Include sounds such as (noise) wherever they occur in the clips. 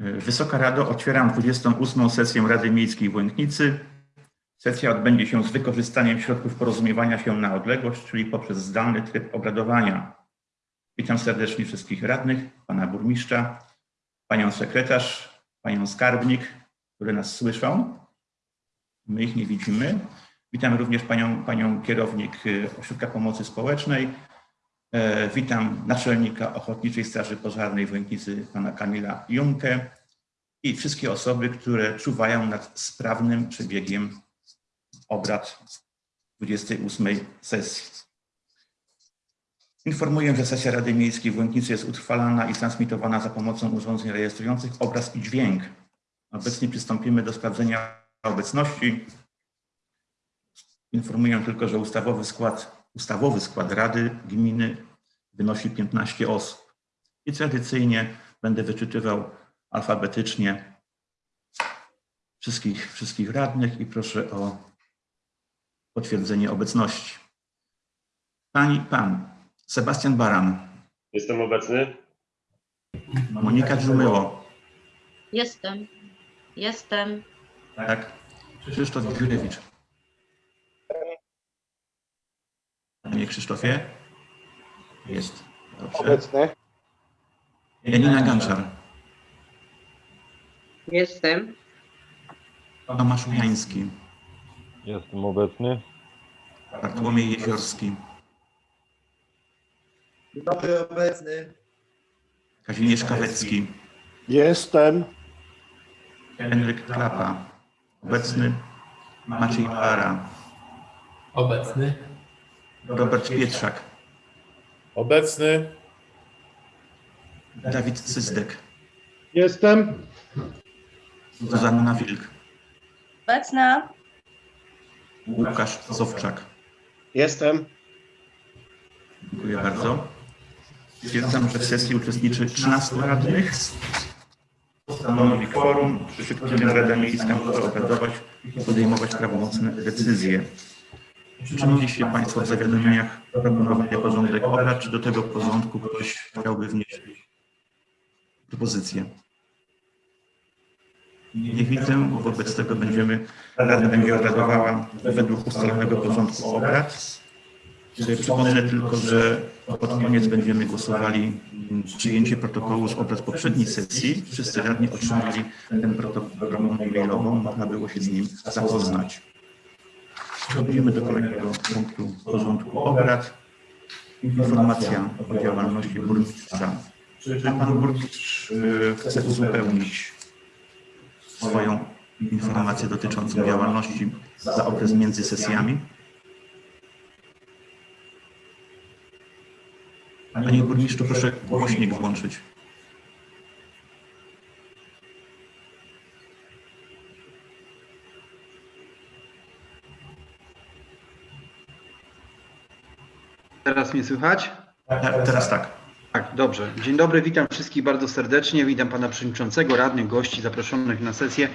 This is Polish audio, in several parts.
Wysoka Rado, otwieram 28. sesję Rady Miejskiej w Łęknicy. Sesja odbędzie się z wykorzystaniem środków porozumiewania się na odległość, czyli poprzez zdalny tryb obradowania. Witam serdecznie wszystkich radnych, pana burmistrza, panią sekretarz, panią skarbnik, które nas słyszą. My ich nie widzimy. Witam również panią, panią kierownik y, Ośrodka Pomocy Społecznej. E, Witam naczelnika Ochotniczej Straży Pożarnej w Łęknicy, pana Kamila Junkę i wszystkie osoby, które czuwają nad sprawnym przebiegiem obrad 28 sesji. Informuję, że sesja Rady Miejskiej w Łęknicy jest utrwalana i transmitowana za pomocą urządzeń rejestrujących obraz i dźwięk. Obecnie przystąpimy do sprawdzenia obecności. Informuję tylko, że ustawowy skład, ustawowy skład Rady Gminy wynosi 15 osób. I tradycyjnie będę wyczytywał alfabetycznie wszystkich, wszystkich radnych i proszę o potwierdzenie obecności. Pani, pan Sebastian Baran, Jestem obecny. Monika Dżumyło, Jestem. Jestem. tak? Krzysztof Jurewicz. Panie Krzysztofie? Jest. Dobrze. Obecny. Janina Ganczar, Jestem. Tomasz Ujański, Jestem obecny. Bartłomiej Jeziorski, Dobry obecny. Kazimierz Kawecki, Jestem. Henryk Klapa, obecny Maciej Para, Obecny. Robert Pietrzak, Obecny. Dawid Cyzdek, Jestem. Zuzanna Wilk, Obecna. Łukasz Zowczak. Jestem. Dziękuję bardzo. Stwierdzam, że w sesji uczestniczy 13 radnych. Stanowi kworum, przy którym Rada Miejska może obradować i podejmować prawomocne decyzje. Czy mieliście Państwo w zawiadomieniach proponowany porządek obrad, czy do tego porządku ktoś chciałby wnieść propozycję? Nie widzę, wobec tego będziemy, Rada będzie obradowała według ustalonego porządku obrad. Przypomnę tylko, że pod koniec będziemy głosowali mm, przyjęcie protokołu z obrad poprzedniej sesji. Wszyscy radni otrzymali ten protokół mailową, można było się z nim zapoznać. Przechodzimy do kolejnego punktu porządku obrad. Informacja o działalności burmistrza. Czy pan burmistrz y, chce uzupełnić swoją informację dotyczącą działalności za okres między sesjami? Panie burmistrzu, proszę głośnik włączyć. Teraz mnie słychać? Te- Teraz tak. Tak, dobrze. Dzień dobry, witam wszystkich bardzo serdecznie. Witam pana przewodniczącego, radnych, gości zaproszonych na sesję.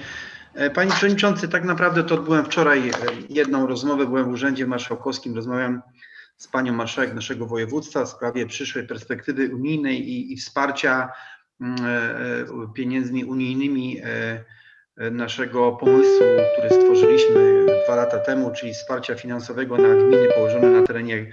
E, Panie przewodniczący, tak naprawdę to odbyłem wczoraj e, jedną rozmowę, byłem w Urzędzie Marszałkowskim, rozmawiam z panią marszałek naszego województwa w sprawie przyszłej perspektywy unijnej i, i wsparcia mm, e, pieniędzmi unijnymi naszego pomysłu, który stworzyliśmy dwa lata temu, czyli wsparcia finansowego na gminy położone na terenie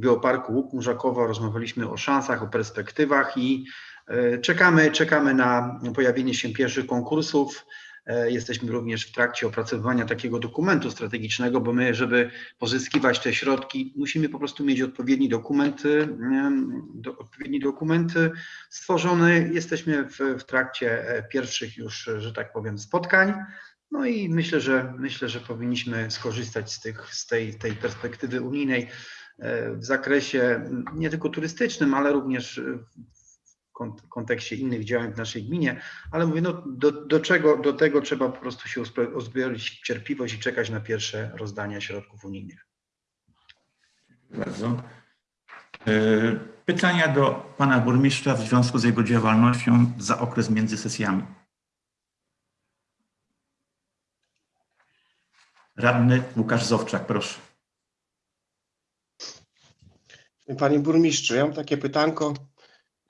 Geoparku Łuk Murzakowa. Rozmawialiśmy o szansach, o perspektywach i e, czekamy, czekamy na pojawienie się pierwszych konkursów. E, Jesteśmy również w trakcie opracowywania takiego dokumentu strategicznego, bo my, żeby pozyskiwać te środki, musimy po prostu mieć odpowiedni dokument, em, do, odpowiedni dokument stworzony. Jesteśmy w, w trakcie e, pierwszych już, że tak powiem, spotkań. No i myślę, że myślę, że powinniśmy skorzystać z, tych, z tej, tej perspektywy unijnej e, w zakresie nie tylko turystycznym, ale również e, w kont- kontekście innych działań w naszej gminie. Ale mówię, no do, do czego, do tego trzeba po prostu się uzbro- uzbroić w cierpliwość i czekać na pierwsze rozdania środków unijnych. Bardzo. E, Pytania do pana burmistrza w związku z jego działalnością za okres między sesjami. Radny Łukasz Zowczak, proszę. Panie burmistrzu, ja mam takie pytanko.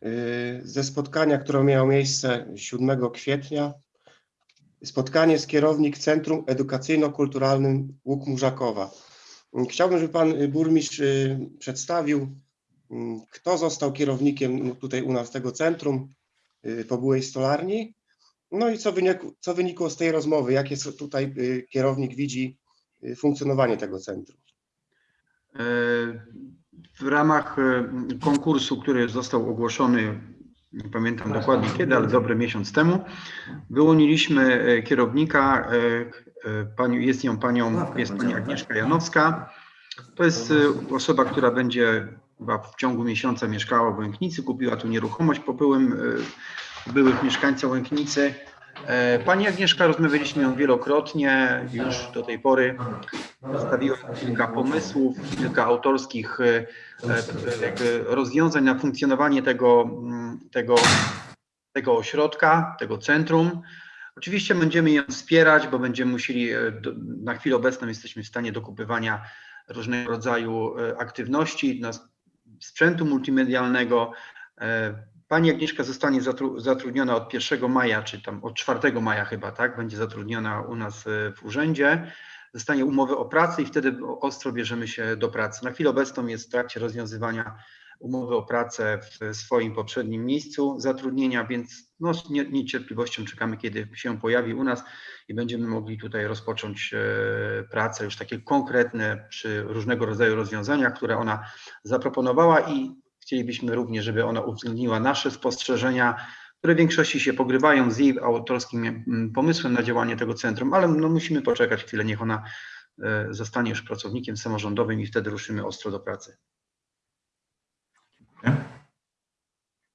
y, ze spotkania, które miało miejsce 7 kwietnia. Spotkanie z kierownik Centrum Edukacyjno-Kulturalnym Łuk Murzakowa. Chciałbym, żeby pan y, burmistrz y, przedstawił, kto został kierownikiem tutaj u nas tego centrum po byłej stolarni. No i co wynikło, co wynikło z tej rozmowy, jakie tutaj kierownik widzi funkcjonowanie tego centrum. W ramach e, konkursu, który został ogłoszony, nie pamiętam dokładnie kiedy, ale dobry miesiąc temu, wyłoniliśmy e, kierownika. e, Pani, jest nią panią, jest pani Agnieszka Janowska. To jest osoba, która będzie chyba w ciągu miesiąca mieszkała w Łęknicy, kupiła tu nieruchomość po byłym, byłych mieszkańcach Łęknicy. E, Pani Agnieszka, rozmawialiśmy ją wielokrotnie już do tej pory. Przedstawiła kilka pomysłów, kilka autorskich e, e, rozwiązań na funkcjonowanie tego, mm, tego, tego ośrodka, tego centrum. Oczywiście będziemy ją wspierać, bo będziemy musieli, na chwilę obecną jesteśmy w stanie dokupywania różnego rodzaju aktywności, na sprzętu multimedialnego. Pani Agnieszka zostanie zatru- zatrudniona od 1 maja, czy tam od 4 maja chyba, tak? Będzie zatrudniona u nas e, w urzędzie. Zostanie umowę o pracę i wtedy ostro bierzemy się do pracy. Na chwilę obecną jest w trakcie rozwiązywania umowy o pracę w swoim poprzednim miejscu zatrudnienia, więc no, z nie- niecierpliwością czekamy, kiedy się pojawi u nas i będziemy mogli tutaj rozpocząć e, pracę już takie konkretne przy różnego rodzaju rozwiązaniach, które ona zaproponowała i chcielibyśmy również, żeby ona uwzględniła nasze spostrzeżenia, które w większości się pogrywają z jej autorskim mm, pomysłem na działanie tego centrum, ale no, musimy poczekać chwilę, niech ona e, zostanie już pracownikiem samorządowym i wtedy ruszymy ostro do pracy.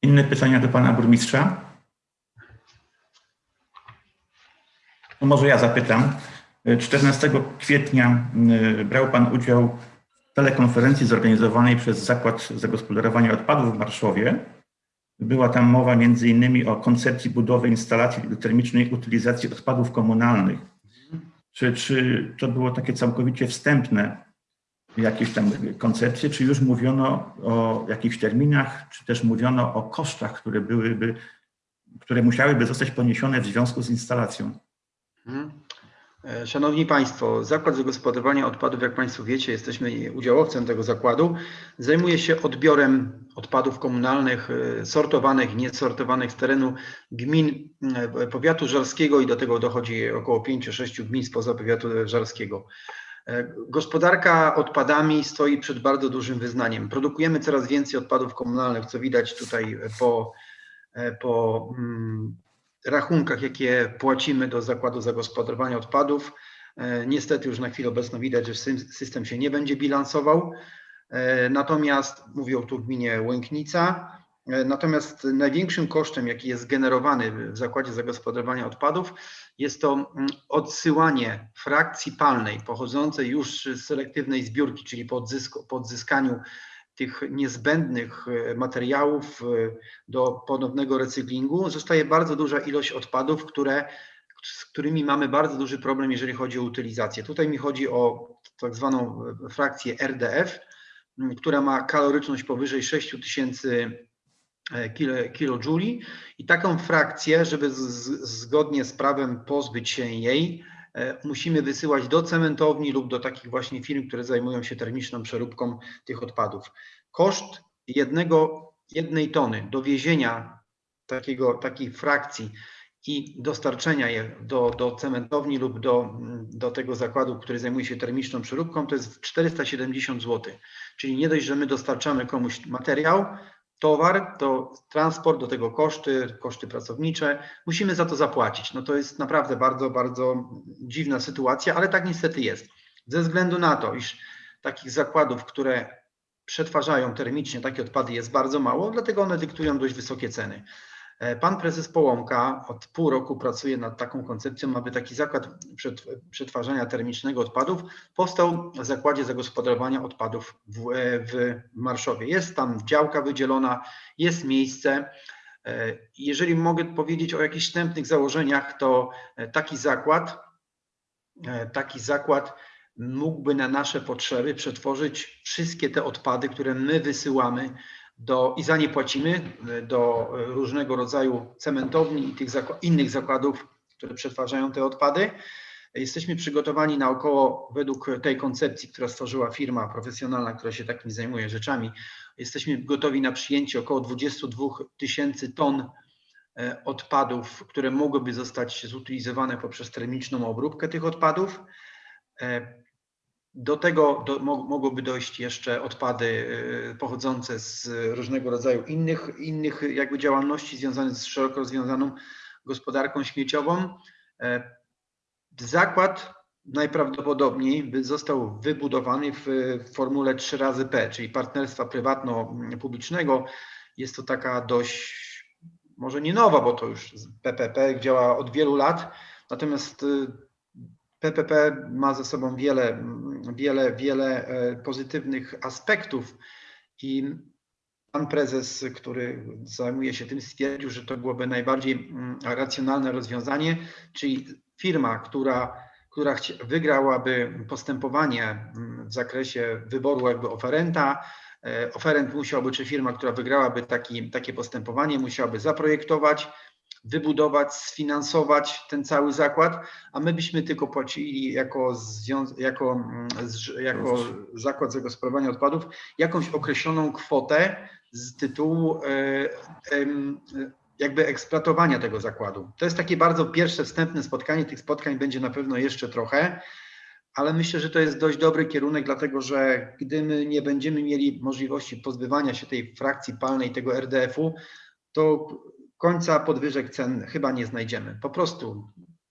Inne pytania do pana burmistrza? To może ja zapytam. 14 kwietnia y, brał pan udział telekonferencji zorganizowanej przez Zakład Zagospodarowania Odpadów w Warszawie. Była tam mowa między innymi o koncepcji budowy instalacji termicznej utylizacji odpadów komunalnych. Czy, czy to było takie całkowicie wstępne jakieś tam koncepcje, czy już mówiono o jakichś terminach, czy też mówiono o kosztach, które byłyby, które musiałyby zostać poniesione w związku z instalacją? Mhm. E, Szanowni Państwo, Zakład Zagospodarowania Odpadów, jak Państwo wiecie, jesteśmy udziałowcem tego zakładu, zajmuje się odbiorem odpadów komunalnych, e, sortowanych niesortowanych z terenu gmin e, powiatu żarskiego i do tego dochodzi około 5-6 gmin spoza powiatu żarskiego. Gospodarka odpadami stoi przed bardzo dużym wyznaniem. Produkujemy coraz więcej odpadów komunalnych, co widać tutaj po, po mm, rachunkach, jakie płacimy do Zakładu Zagospodarowania Odpadów. E, Niestety już na chwilę obecną widać, że system się nie będzie bilansował. E, Natomiast mówię tu w gminie Łęknica. e, Natomiast największym kosztem, jaki jest generowany w Zakładzie Zagospodarowania Odpadów, jest to mm, odsyłanie frakcji palnej pochodzącej już z selektywnej zbiórki, czyli po, odzysku, po odzyskaniu tych niezbędnych e, materiałów e, do ponownego recyklingu zostaje bardzo duża ilość odpadów, które, z którymi mamy bardzo duży problem, jeżeli chodzi o utylizację. Tutaj mi chodzi o tak zwaną e, frakcję RDF, która ma kaloryczność powyżej 6000 e, kilo- kilojuli i taką frakcję, żeby z, zgodnie z prawem pozbyć się jej, musimy wysyłać do cementowni lub do takich właśnie firm, które zajmują się termiczną przeróbką tych odpadów. Koszt jednego, jednej tony dowiezienia takiego, takiej frakcji i dostarczenia je do, do cementowni lub do, mm, do tego zakładu, który zajmuje się termiczną przeróbką, to jest 470 zł. Czyli nie dość, że my dostarczamy komuś materiał, towar, to transport, do tego koszty, koszty pracownicze, musimy za to zapłacić. No to jest naprawdę bardzo, bardzo dziwna sytuacja, ale tak niestety jest. Ze względu na to, iż takich zakładów, które przetwarzają termicznie takie odpady jest bardzo mało, dlatego one dyktują dość wysokie ceny. E, Pan prezes Połąka od pół roku pracuje nad taką koncepcją, aby taki zakład przet- przetwarzania termicznego odpadów powstał w Zakładzie Zagospodarowania Odpadów w, e, w Marszowie. Jest tam działka wydzielona, jest miejsce. E, Jeżeli mogę powiedzieć o jakichś wstępnych założeniach, to taki zakład, taki zakład mógłby na nasze potrzeby przetworzyć wszystkie te odpady, które my wysyłamy do, i za nie płacimy e, do e, różnego rodzaju cementowni i tych zako- innych zakładów, które przetwarzają te odpady. Jesteśmy przygotowani na około, według tej koncepcji, która stworzyła firma profesjonalna, która się takimi zajmuje rzeczami, jesteśmy gotowi na przyjęcie około 22 tysięcy ton e, odpadów, które mogłyby zostać zutylizowane poprzez termiczną obróbkę tych odpadów. Do tego do, mo- mogłyby dojść jeszcze odpady e, pochodzące z różnego rodzaju innych, innych jakby działalności związanych z szeroko rozwiązaną gospodarką śmieciową. E, Zakład najprawdopodobniej by został wybudowany w formule 3 razy P, czyli partnerstwa prywatno-publicznego. Jest to taka dość, może nie nowa, bo to już PPP działa od wielu lat, natomiast y, PPP ma ze sobą wiele, wiele, wiele e, pozytywnych aspektów i pan prezes, który zajmuje się tym, stwierdził, że to byłoby najbardziej mm, racjonalne rozwiązanie, czyli firma, która, która wygrałaby postępowanie mm, w zakresie wyboru jakby oferenta, e, oferent musiałby, czy firma, która wygrałaby taki, takie postępowanie, musiałaby zaprojektować, wybudować, sfinansować ten cały zakład, a my byśmy tylko płacili jako, jako, mm, jako zakład zagospodarowania odpadów jakąś określoną kwotę z tytułu e, jakby eksploatowania tego zakładu. To jest takie bardzo pierwsze wstępne spotkanie. Tych spotkań będzie na pewno jeszcze trochę, ale myślę, że to jest dość dobry kierunek, dlatego że gdy my nie będziemy mieli możliwości pozbywania się tej frakcji palnej, tego RDF-u, to końca podwyżek cen chyba nie znajdziemy. Po prostu,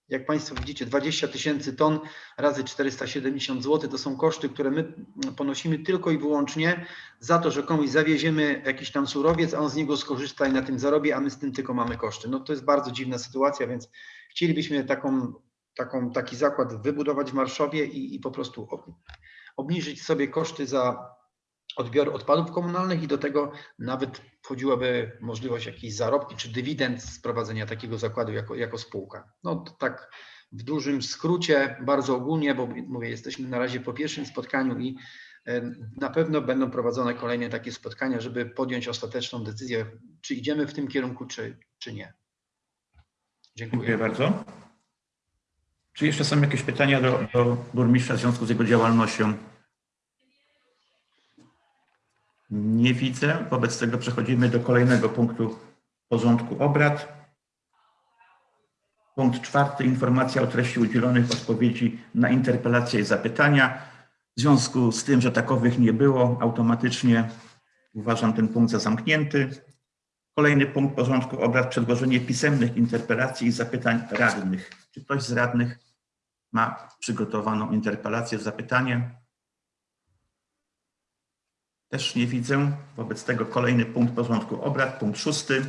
jak Państwo widzicie, 20 tysięcy ton razy 470 zł to są koszty, które my ponosimy tylko i wyłącznie za to, że komuś zawieziemy jakiś tam surowiec, a on z niego skorzysta i na tym zarobi, a my z tym tylko mamy koszty. No to jest bardzo dziwna sytuacja, więc chcielibyśmy taką, taką, taki zakład wybudować w Marszowie i, i po prostu ob, obniżyć sobie koszty za odbiór odpadów komunalnych i do tego nawet wchodziłaby możliwość jakiejś zarobki czy dywidend z prowadzenia takiego zakładu jako, jako spółka. No tak w dużym skrócie, bardzo ogólnie, bo mówię, jesteśmy na razie po pierwszym spotkaniu i na pewno będą prowadzone kolejne takie spotkania, żeby podjąć ostateczną decyzję, czy idziemy w tym kierunku, czy, czy nie. Dziękuję Dziękuję. bardzo. Czy jeszcze są jakieś pytania do, do burmistrza w związku z jego działalnością? Nie widzę. Wobec tego przechodzimy do kolejnego punktu porządku obrad. Punkt czwarty. Informacja o treści udzielonych odpowiedzi na interpelacje i zapytania. W związku z tym, że takowych nie było, automatycznie uważam ten punkt za zamknięty. Kolejny punkt porządku obrad. Przedłożenie pisemnych interpelacji i zapytań radnych. Czy ktoś z radnych ma przygotowaną interpelację, zapytanie? Też nie widzę. Wobec tego kolejny punkt porządku obrad, punkt szósty.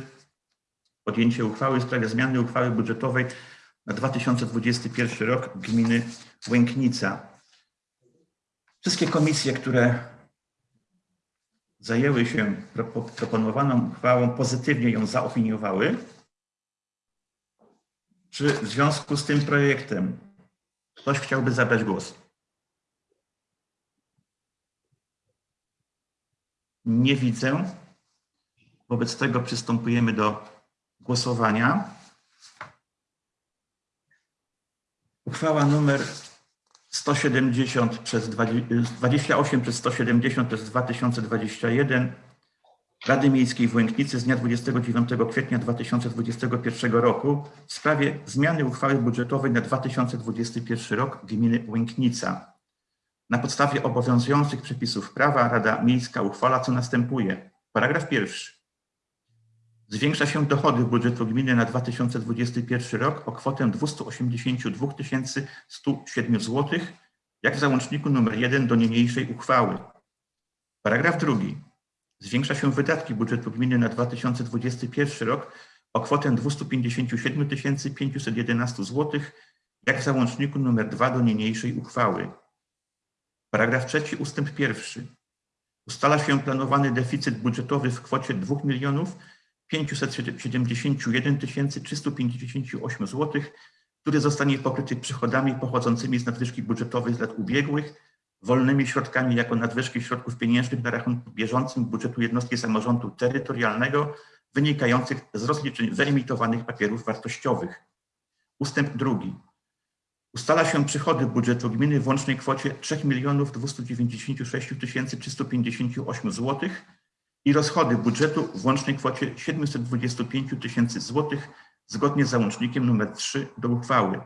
Podjęcie uchwały w sprawie zmiany uchwały budżetowej na 2021 rok gminy Łęknica. Wszystkie komisje, które zajęły się pro- proponowaną uchwałą, pozytywnie ją zaopiniowały. Czy w związku z tym projektem ktoś chciałby zabrać głos? Nie widzę. Wobec tego przystępujemy do głosowania. Uchwała numer 170 przez 20 28 przez 170 przez 2021 Rady Miejskiej w Łęknicy z dnia 29 kwietnia 2021 roku w sprawie zmiany uchwały budżetowej na 2021 rok gminy Łęknica. Na podstawie obowiązujących przepisów prawa Rada Miejska uchwala, co następuje. Paragraf pierwszy. Zwiększa się dochody budżetu gminy na 2021 rok o kwotę 282 107 zł, jak w załączniku nr 1 do niniejszej uchwały. Paragraf drugi. Zwiększa się wydatki budżetu gminy na 2021 rok o kwotę 257 511 zł, jak w załączniku nr 2 do niniejszej uchwały. Paragraf trzeci ustęp pierwszy. Ustala się planowany deficyt budżetowy w kwocie 2 milionów 571 358 zł, który zostanie pokryty przychodami pochodzącymi z nadwyżki budżetowej z lat ubiegłych wolnymi środkami jako nadwyżki środków pieniężnych na rachunku bieżącym budżetu jednostki samorządu terytorialnego wynikających z rozliczeń wyemitowanych papierów wartościowych. Ustęp drugi. Ustala się przychody budżetu gminy w łącznej kwocie 3 296 358 zł i rozchody budżetu w łącznej kwocie 725 tysięcy złotych zgodnie z załącznikiem nr 3 do uchwały.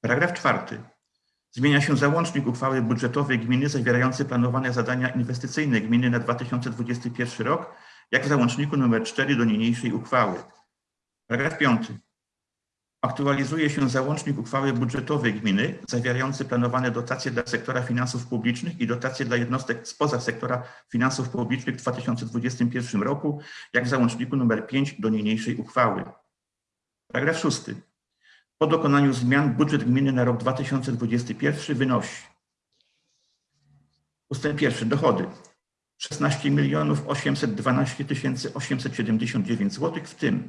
Paragraf czwarty. Zmienia się załącznik uchwały budżetowej gminy zawierający planowane zadania inwestycyjne gminy na 2021 rok, jak w załączniku nr 4 do niniejszej uchwały. Paragraf piąty. Aktualizuje się załącznik uchwały budżetowej gminy zawierający planowane dotacje dla sektora finansów publicznych i dotacje dla jednostek spoza sektora finansów publicznych w 2021 roku, jak w załączniku nr 5 do niniejszej uchwały. Paragraf szósty. Po dokonaniu zmian budżet gminy na rok 2021 wynosi ustęp pierwszy dochody 16 812 879 zł, w tym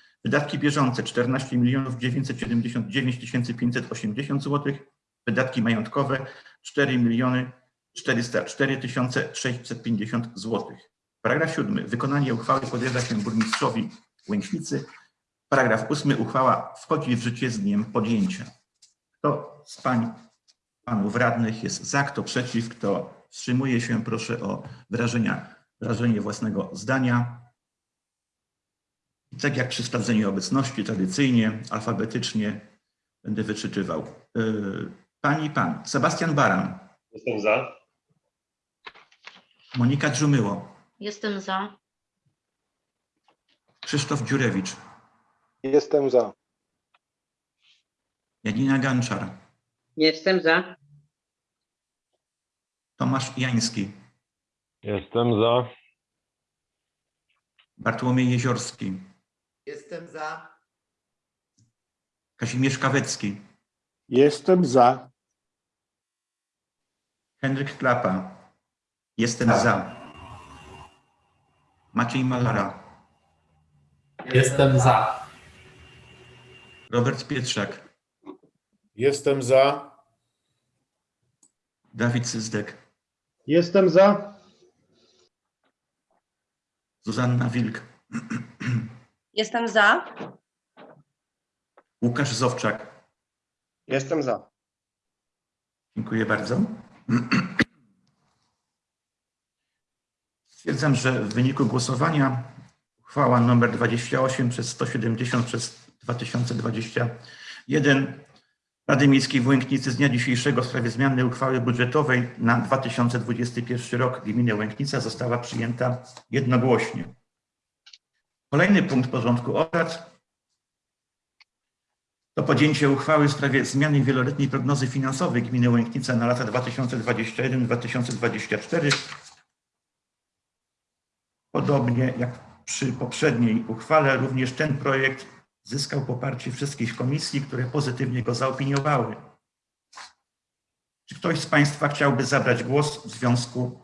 wydatki bieżące 14 979 580 zł, wydatki majątkowe 4 404 650 zł. Paragraf 7. Wykonanie uchwały podjęła się burmistrzowi Łęcznicy. Paragraf 8. Uchwała wchodzi w życie z dniem podjęcia. Kto z pań, panów radnych jest za, kto przeciw, kto wstrzymuje się, proszę o wyrażenia, wyrażenie własnego zdania. I tak jak przy sprawdzeniu obecności, tradycyjnie, alfabetycznie będę wyczytywał. Yy, Pani pan, Sebastian Baran, Jestem za. Monika Dżumyło, Jestem za. Krzysztof Dziurewicz, Jestem za. Janina Ganczar, Jestem za. Tomasz Jański, Jestem za. Bartłomiej Jeziorski, Jestem za. Kazimierz Kawecki, Jestem za. Henryk Klapa, jestem za. Maciej Malara, Jestem za. Robert Pietrzak, Jestem za. Dawid Syzdek, Jestem za. Zuzanna Wilk, (clears throat) Jestem za. Łukasz Zowczak. Jestem za. Dziękuję bardzo. Stwierdzam, że w wyniku głosowania uchwała nr 28 przez 170 przez 2021 Rady Miejskiej w Łęknicy z dnia dzisiejszego w sprawie zmiany uchwały budżetowej na 2021 rok gminy Łęknica została przyjęta jednogłośnie. Kolejny punkt porządku obrad to podjęcie uchwały w sprawie zmiany wieloletniej prognozy finansowej gminy Łęknica na lata 2021-2024. Podobnie jak przy poprzedniej uchwale, również ten projekt zyskał poparcie wszystkich komisji, które pozytywnie go zaopiniowały. Czy ktoś z Państwa chciałby zabrać głos w związku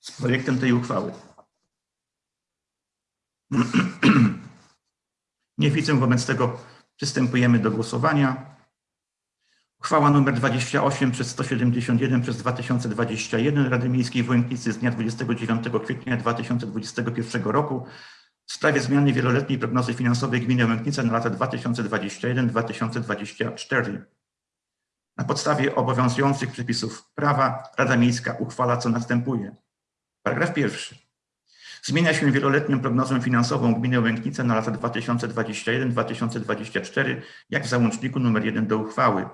z projektem tej uchwały? (clears throat) Nie widzę, wobec tego przystępujemy do głosowania. Uchwała nr 28 przez 171 przez 2021 Rady Miejskiej w Łęknicy z dnia 29 kwietnia 2021 roku w sprawie zmiany wieloletniej prognozy finansowej gminy Łęknica na lata 2021-2024. Na podstawie obowiązujących przepisów prawa Rada Miejska uchwala co następuje. Paragraf pierwszy. Zmienia się wieloletnią prognozę finansową gminy Łęknica na lata 2021-2024, jak w załączniku nr 1 do uchwały.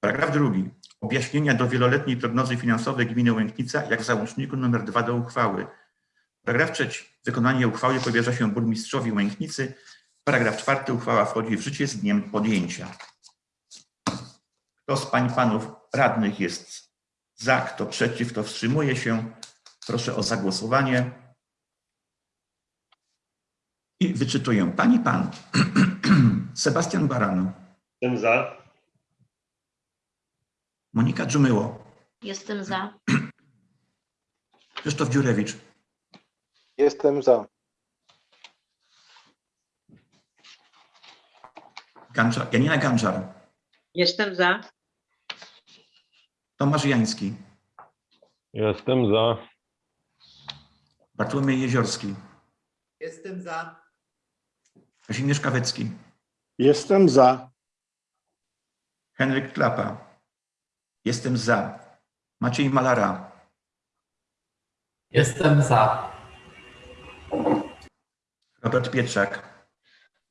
Paragraf drugi. Objaśnienia do wieloletniej prognozy finansowej gminy Łęknica, jak w załączniku nr 2 do uchwały. Paragraf trzeci. Wykonanie uchwały powierza się burmistrzowi Łęknicy. Paragraf czwarty. Uchwała wchodzi w życie z dniem podjęcia. Kto z pań panów radnych jest za, kto przeciw, kto wstrzymuje się, proszę o zagłosowanie. I wyczytuję. Pani pan (clears throat) Sebastian Baran, Jestem za. Monika Dżumyło, Jestem za. (clears throat) Krzysztof Dziurewicz, Jestem za. Ganczar, Janina Ganczar, Jestem za. Tomasz Jański, Jestem za. Bartłomiej Jeziorski, Jestem za. Kazimierz Kawecki, Jestem za. Henryk Klapa. Jestem za. Maciej Malara. Jestem za. Robert Pietrzak.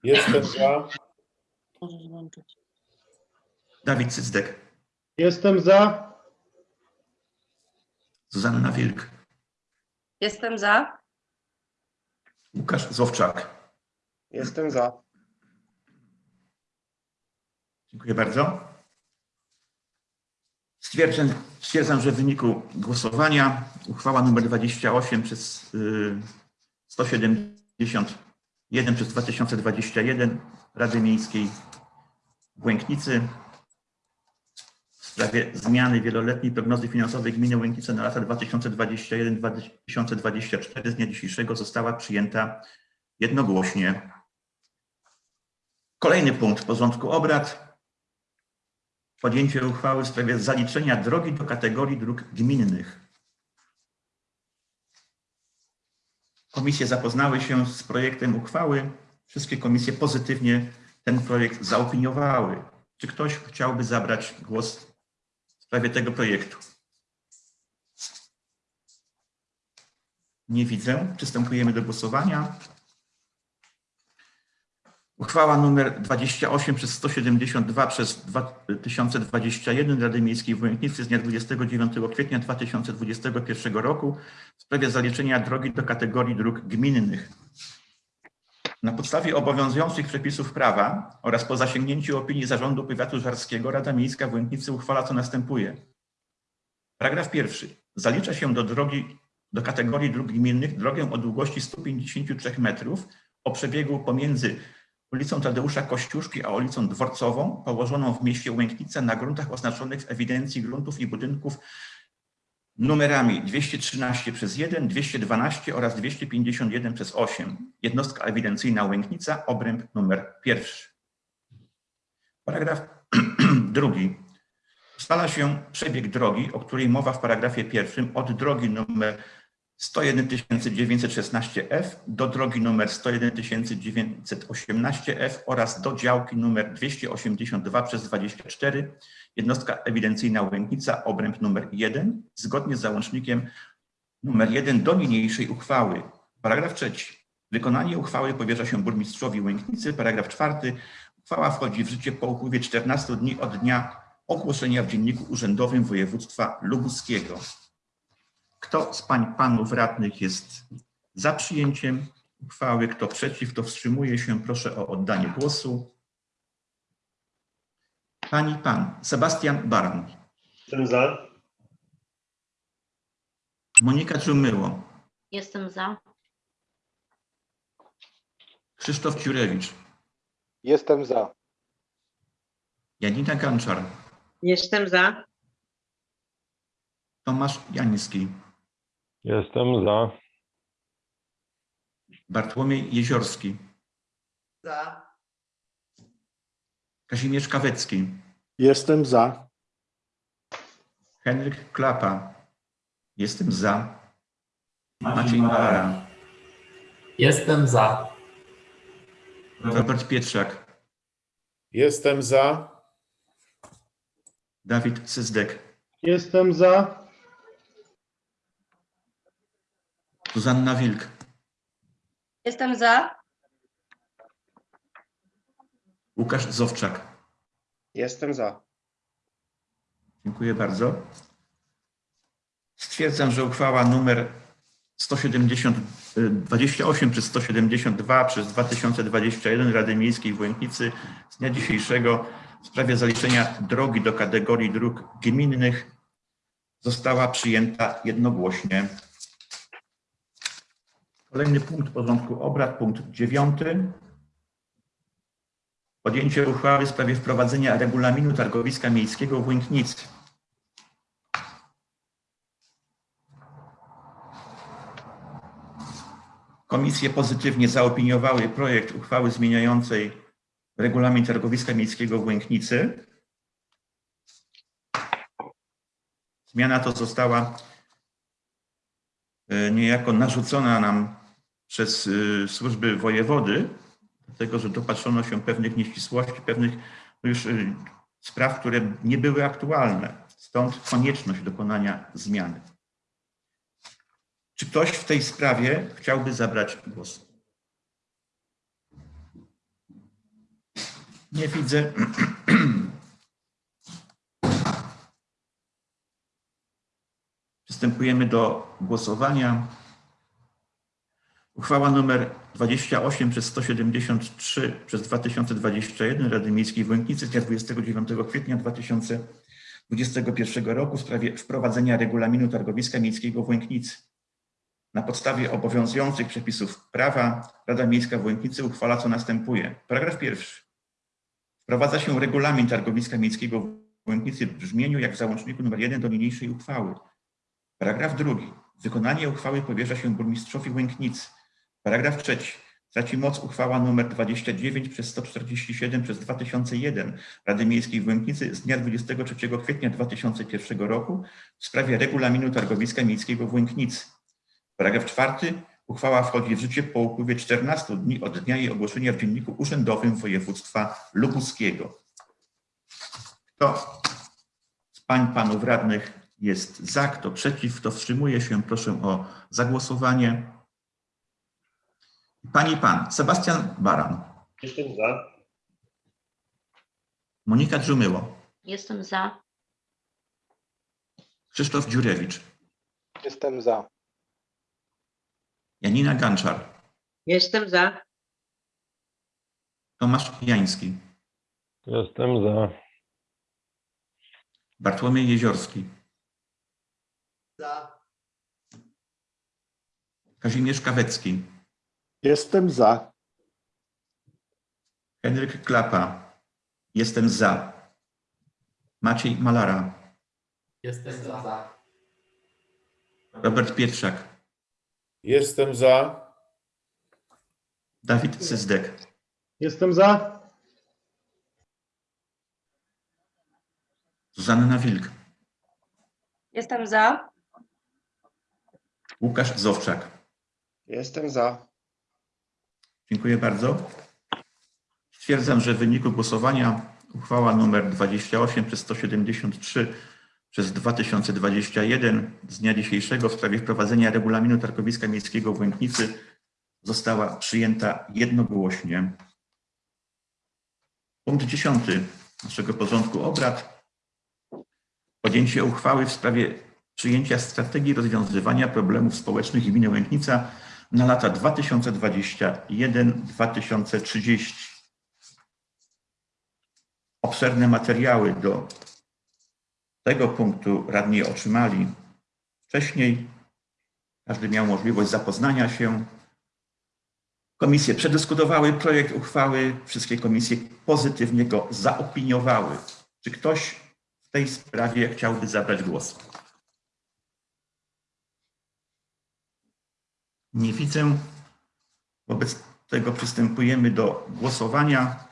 Jestem za. Dawid Cyzdek. Jestem za. Zuzanna Wilk. Jestem za. Łukasz Zowczak. Jestem za. Dziękuję bardzo. Stwierdzam, stwierdzam, że w wyniku głosowania uchwała nr 28 przez y, 171 przez 2021 Rady Miejskiej w Łęknicy w sprawie zmiany wieloletniej prognozy finansowej gminy Łęknice na lata 2021-2024 z dnia dzisiejszego została przyjęta jednogłośnie. Kolejny punkt porządku obrad. Podjęcie uchwały w sprawie zaliczenia drogi do kategorii dróg gminnych. Komisje zapoznały się z projektem uchwały. Wszystkie komisje pozytywnie ten projekt zaopiniowały. Czy ktoś chciałby zabrać głos w sprawie tego projektu? Nie widzę. Przystępujemy do głosowania. Uchwała nr 28 przez 172 przez 2021 Rady Miejskiej w Łęknicy z dnia 29 kwietnia 2021 roku w sprawie zaliczenia drogi do kategorii dróg gminnych. Na podstawie obowiązujących przepisów prawa oraz po zasięgnięciu opinii Zarządu Powiatu Żarskiego Rada Miejska w Łęknicy uchwala co następuje. Paragraf pierwszy. Zalicza się do drogi do kategorii dróg gminnych drogę o długości 153 metrów o przebiegu pomiędzy ulicą Tadeusza Kościuszki a ulicą Dworcową, położoną w mieście Łęknica na gruntach oznaczonych w ewidencji gruntów i budynków numerami 213 przez 1, 212 oraz 251 przez 8. Jednostka ewidencyjna Łęknica, obręb numer pierwszy. Paragraf (clears throat) drugi. Ustala się przebieg drogi, o której mowa w paragrafie pierwszym, od drogi numer 101 916F do drogi numer 101 918F oraz do działki numer 282 przez 24, jednostka ewidencyjna Łęknica, obręb numer 1, zgodnie z załącznikiem numer 1 do niniejszej uchwały. Paragraf trzeci. Wykonanie uchwały powierza się burmistrzowi Łęknicy. Paragraf czwarty. Uchwała wchodzi w życie po upływie 14 dni od dnia ogłoszenia w Dzienniku Urzędowym Województwa Lubuskiego. Kto z pań panów radnych jest za przyjęciem uchwały, kto przeciw, kto wstrzymuje się, proszę o oddanie głosu. Pani pan Sebastian Baran, Jestem za. Monika Czumyło, Jestem za. Krzysztof Ciurewicz, Jestem za. Janina Ganczar, Jestem za. Tomasz Jański, Jestem za. Bartłomiej Jeziorski, Za. Kazimierz Kawecki, Jestem za. Henryk Klapa. Jestem za. Maciej Malara, Jestem za. Robert Pietrzak, Jestem za. Dawid Cyzdek, Jestem za. Zuzanna Wilk, Jestem za. Łukasz Zowczak. Jestem za. Dziękuję bardzo. Stwierdzam, że uchwała numer 170, y, 28 przez 172 przez 2021 Rady Miejskiej w Łęknicy z dnia dzisiejszego w sprawie zaliczenia drogi do kategorii dróg gminnych została przyjęta jednogłośnie. Kolejny punkt porządku obrad, punkt dziewiąty. Podjęcie uchwały w sprawie wprowadzenia regulaminu targowiska miejskiego w Łęknicy. Komisje pozytywnie zaopiniowały projekt uchwały zmieniającej regulamin targowiska miejskiego w Łęknicy. Zmiana to została e, niejako narzucona nam przez e, służby wojewody, dlatego że dopatrzono się pewnych nieścisłości, pewnych już e, spraw, które nie były aktualne. Stąd konieczność dokonania zmiany. Czy ktoś w tej sprawie chciałby zabrać głos? Nie widzę. (clears throat) Przystępujemy do głosowania. Uchwała numer 28 przez 173 przez 2021 Rady Miejskiej w Łęknicy z dnia 29 kwietnia 2021 roku w sprawie wprowadzenia regulaminu targowiska miejskiego w Łęknicy. Na podstawie obowiązujących przepisów prawa Rada Miejska w Łęknicy uchwala co następuje. Paragraf pierwszy. Wprowadza się regulamin targowiska miejskiego w Łęknicy w brzmieniu jak w załączniku nr 1 do niniejszej uchwały. Paragraf drugi. Wykonanie uchwały powierza się burmistrzowi Łęknicy. Paragraf trzeci. Traci moc uchwała nr 29 przez 147 przez 2001 Rady Miejskiej w Łęknicy z dnia 23 kwietnia 2001 roku w sprawie regulaminu targowiska miejskiego w Łęknicy. Paragraf czwarty. Uchwała wchodzi w życie po upływie 14 dni od dnia jej ogłoszenia w Dzienniku Urzędowym Województwa Lubuskiego. Kto z pań, panów radnych jest za, kto przeciw, kto wstrzymuje się, proszę o zagłosowanie. Pani i pan, Sebastian Baran, Jestem za. Monika Dżumyło, Jestem za. Krzysztof Dziurewicz, Jestem za. Janina Ganczar, Jestem za. Tomasz Jański, Jestem za. Bartłomiej Jeziorski, Za. Kazimierz Kawecki, Jestem za. Henryk Klapa, jestem za. Maciej Malara, Jestem za. Robert Pietrzak, Jestem za. Dawid Syzdek, Jestem za. Zuzanna Wilk, Jestem za. Łukasz Zowczak. Jestem za. Dziękuję bardzo. Stwierdzam, że w wyniku głosowania uchwała nr 28 przez 173 przez 2021 z dnia dzisiejszego w sprawie wprowadzenia regulaminu targowiska miejskiego w Łęknicy została przyjęta jednogłośnie. Punkt 10 naszego porządku obrad. Podjęcie uchwały w sprawie przyjęcia strategii rozwiązywania problemów społecznych gminy Łęknica na lata 2021-2030. Obszerne materiały do tego punktu radni otrzymali wcześniej. Każdy miał możliwość zapoznania się. Komisje przedyskutowały projekt uchwały, wszystkie komisje pozytywnie go zaopiniowały. Czy ktoś w tej sprawie chciałby zabrać głos? Nie widzę. Wobec tego przystępujemy do głosowania.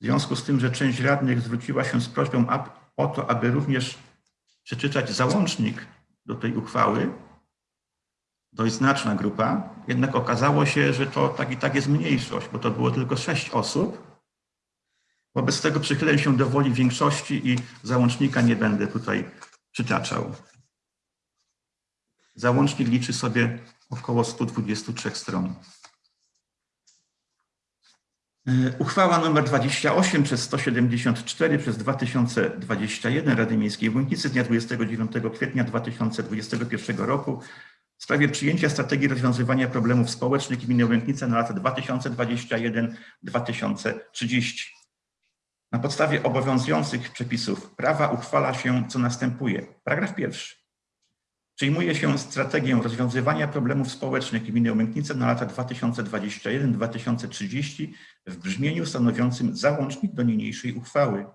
W związku z tym, że część radnych zwróciła się z prośbą o to, aby również przeczytać załącznik do tej uchwały, dość znaczna grupa, jednak okazało się, że to tak i tak jest mniejszość, bo to było tylko sześć osób. Wobec tego przychylę się do woli większości i załącznika nie będę tutaj przytaczał. Załącznik liczy sobie około 123 stron. E, Uchwała nr 28 przez 174 przez 2021 Rady Miejskiej w Łęknicy z dnia 29 kwietnia 2021 roku w sprawie przyjęcia strategii rozwiązywania problemów społecznych gminy Łęknica na lata 2021-2030. Na podstawie obowiązujących przepisów prawa uchwala się, co następuje. Paragraf pierwszy. Przyjmuje się strategię rozwiązywania problemów społecznych gminy Łęknice na lata 2021-2030 w brzmieniu stanowiącym załącznik do niniejszej uchwały.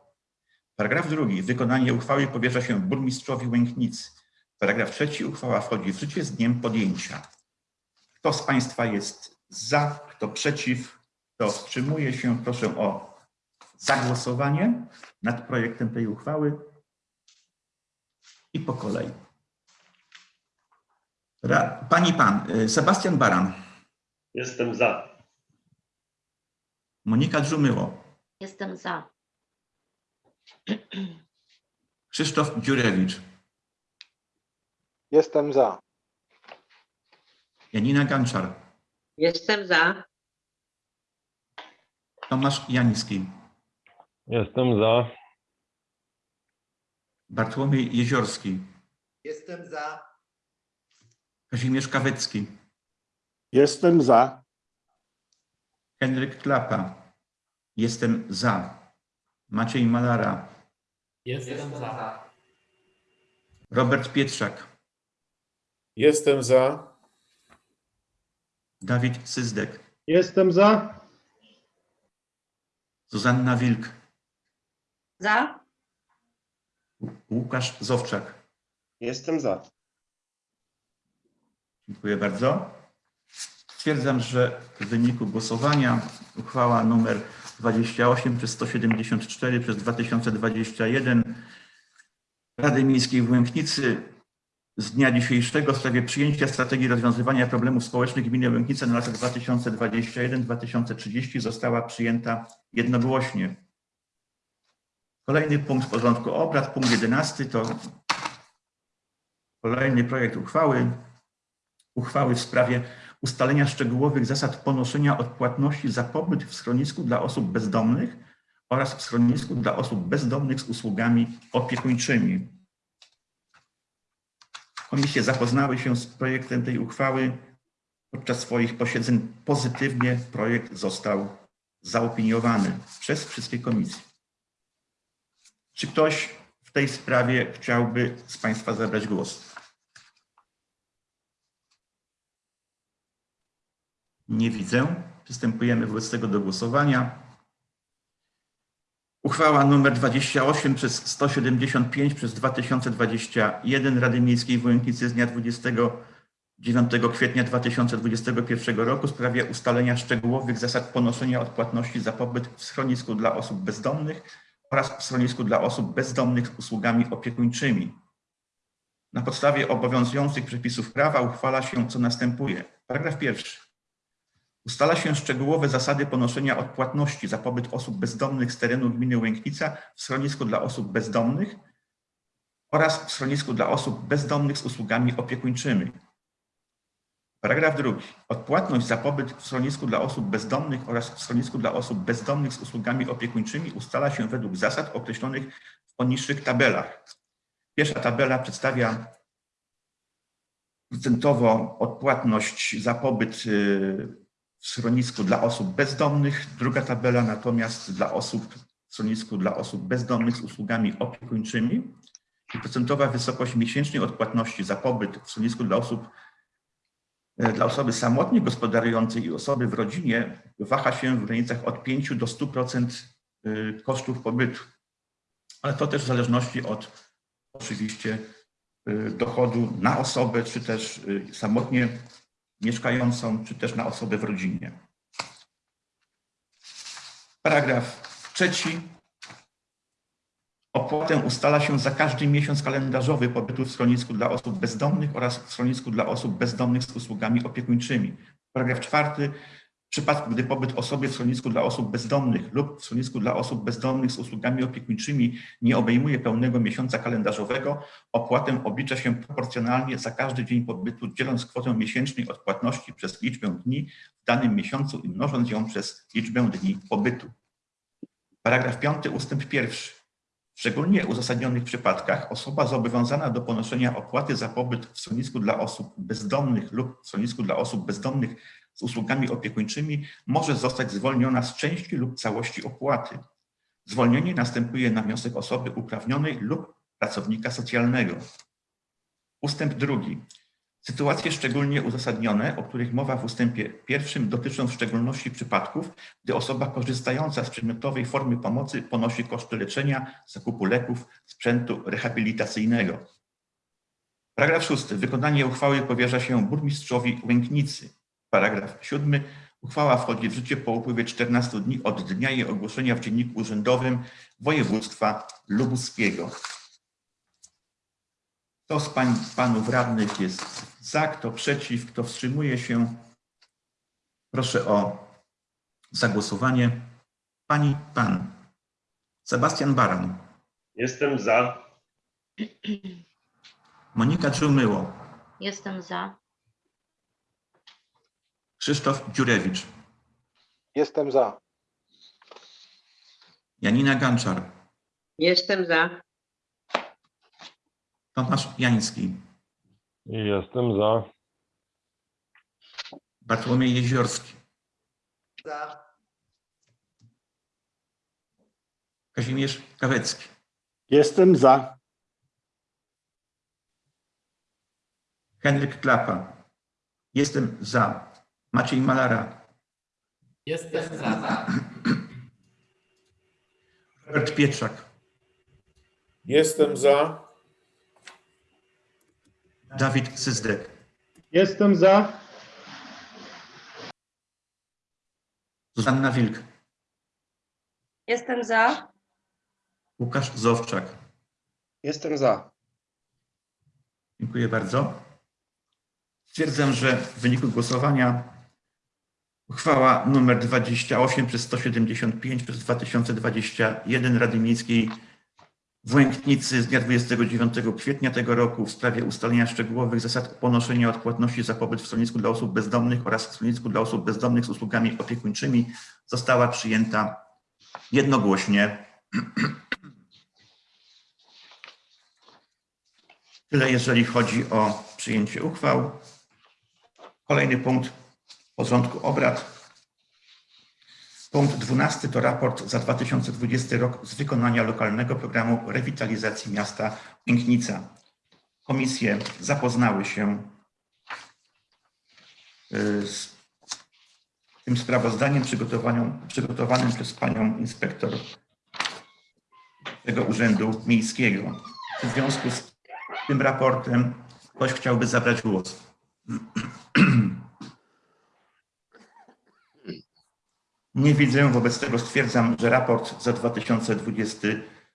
Paragraf drugi. Wykonanie uchwały powierza się burmistrzowi Łęknicy. Paragraf trzeci. Uchwała wchodzi w życie z dniem podjęcia. Kto z Państwa jest za, kto przeciw, kto wstrzymuje się, proszę o zagłosowanie nad projektem tej uchwały i po kolei. Ra- Pani pan, y, Sebastian Baran, Jestem za. Monika Dżumyło, Jestem za. Krzysztof Dziurewicz, Jestem za. Janina Ganczar, Jestem za. Tomasz Jański, Jestem za. Bartłomiej Jeziorski, Jestem za. Kazimierz Kawecki, Jestem za. Henryk Klapa, jestem za. Maciej Malara, Jestem za. Robert Pietrzak, Jestem za. Dawid Syzdek, Jestem za. Zuzanna Wilk, Za. Łukasz Zowczak. Jestem za. Dziękuję bardzo. Stwierdzam, że w wyniku głosowania uchwała numer 28 przez 174 przez 2021 Rady Miejskiej w Łęknicy z dnia dzisiejszego w sprawie przyjęcia strategii rozwiązywania problemów społecznych gminy Łęknice na lata 2021-2030 została przyjęta jednogłośnie. Kolejny punkt porządku obrad, punkt 11 to kolejny projekt uchwały uchwały w sprawie ustalenia szczegółowych zasad ponoszenia odpłatności za pobyt w schronisku dla osób bezdomnych oraz w schronisku dla osób bezdomnych z usługami opiekuńczymi. Komisje zapoznały się z projektem tej uchwały. Podczas swoich posiedzeń pozytywnie projekt został zaopiniowany przez wszystkie komisje. Czy ktoś w tej sprawie chciałby z Państwa zabrać głos? Nie widzę. Przystępujemy wobec tego do głosowania. Uchwała nr 28 przez 175 przez 2021 Rady Miejskiej w Łęknicy z dnia 29 kwietnia 2021 roku w sprawie ustalenia szczegółowych zasad ponoszenia odpłatności za pobyt w schronisku dla osób bezdomnych oraz w schronisku dla osób bezdomnych z usługami opiekuńczymi. Na podstawie obowiązujących przepisów prawa uchwala się, co następuje. Paragraf pierwszy. Ustala się szczegółowe zasady ponoszenia odpłatności za pobyt osób bezdomnych z terenu gminy Łęknica w schronisku dla osób bezdomnych oraz w schronisku dla osób bezdomnych z usługami opiekuńczymi. Paragraf drugi. Odpłatność za pobyt w schronisku dla osób bezdomnych oraz w schronisku dla osób bezdomnych z usługami opiekuńczymi ustala się według zasad określonych w poniższych tabelach. Pierwsza tabela przedstawia procentowo odpłatność za pobyt y, w schronisku dla osób bezdomnych. Druga tabela natomiast dla osób w schronisku dla osób bezdomnych z usługami opiekuńczymi. I procentowa wysokość miesięcznej odpłatności za pobyt w schronisku dla osób e, dla osoby samotnie gospodarującej i osoby w rodzinie waha się w granicach od 5 do 100% y, kosztów pobytu. Ale to też w zależności od oczywiście y, dochodu na osobę, czy też samotnie mieszkającą, czy też na osobę w rodzinie. Paragraf trzeci. Opłatę ustala się za każdy miesiąc kalendarzowy pobytu w schronisku dla osób bezdomnych oraz w schronisku dla osób bezdomnych z usługami opiekuńczymi. Paragraf czwarty. Przypadku, gdy pobyt osoby w schronisku dla osób bezdomnych lub w schronisku dla osób bezdomnych z usługami opiekuńczymi nie obejmuje pełnego miesiąca kalendarzowego, opłatę oblicza się proporcjonalnie za każdy dzień pobytu, dzieląc kwotę miesięcznej odpłatności przez liczbę dni w danym miesiącu i mnożąc ją przez liczbę dni pobytu. Paragraf 5 ustęp 1. W szczególnie uzasadnionych przypadkach osoba zobowiązana do ponoszenia opłaty za pobyt w schronisku dla osób bezdomnych lub w schronisku dla osób bezdomnych z usługami opiekuńczymi może zostać zwolniona z części lub całości opłaty. Zwolnienie następuje na wniosek osoby uprawnionej lub pracownika socjalnego. Ustęp drugi. Sytuacje szczególnie uzasadnione, o których mowa w ustępie pierwszym, dotyczą w szczególności przypadków, gdy osoba korzystająca z przedmiotowej formy pomocy ponosi koszty leczenia, zakupu leków, sprzętu rehabilitacyjnego. Paragraf szósty. Wykonanie uchwały powierza się burmistrzowi Łęknicy. Paragraf siódmy. Uchwała wchodzi w życie po upływie 14 dni od dnia jej ogłoszenia w Dzienniku Urzędowym Województwa Lubuskiego. Kto z pań, panów radnych jest za, kto przeciw, kto wstrzymuje się? Proszę o zagłosowanie. Pani, pan. Sebastian Baran, Jestem za. Monika Czumyło, Jestem za. Krzysztof Dziurewicz, Jestem za. Janina Ganczar, Jestem za. Tomasz Jański, Jestem za. Bartłomiej Jeziorski, Za. Kazimierz Kawecki, Jestem za. Henryk Klapa. Jestem za. Maciej Malara, Jestem za. Robert Pietrzak, Jestem za. Dawid Syzdek, Jestem za. Zuzanna Wilk, Jestem za. Łukasz Zowczak. Jestem za. Dziękuję bardzo. Stwierdzam, że w wyniku głosowania uchwała nr 28 przez 175 przez 2021 Rady Miejskiej w Łęknicy z dnia 29 kwietnia tego roku w sprawie ustalenia szczegółowych zasad ponoszenia odpłatności za pobyt w schronisku dla osób bezdomnych oraz w schronisku dla osób bezdomnych z usługami opiekuńczymi została przyjęta jednogłośnie. Tyle jeżeli chodzi o przyjęcie uchwał. Kolejny punkt porządku obrad. Punkt 12 to raport za 2020 rok z wykonania lokalnego programu rewitalizacji miasta Pięknica. Komisje zapoznały się y, z tym sprawozdaniem przygotowanym, przez panią inspektor tego Urzędu Miejskiego. W związku z tym raportem ktoś chciałby zabrać głos. (clears throat) Nie widzę, wobec tego stwierdzam, że raport za 2020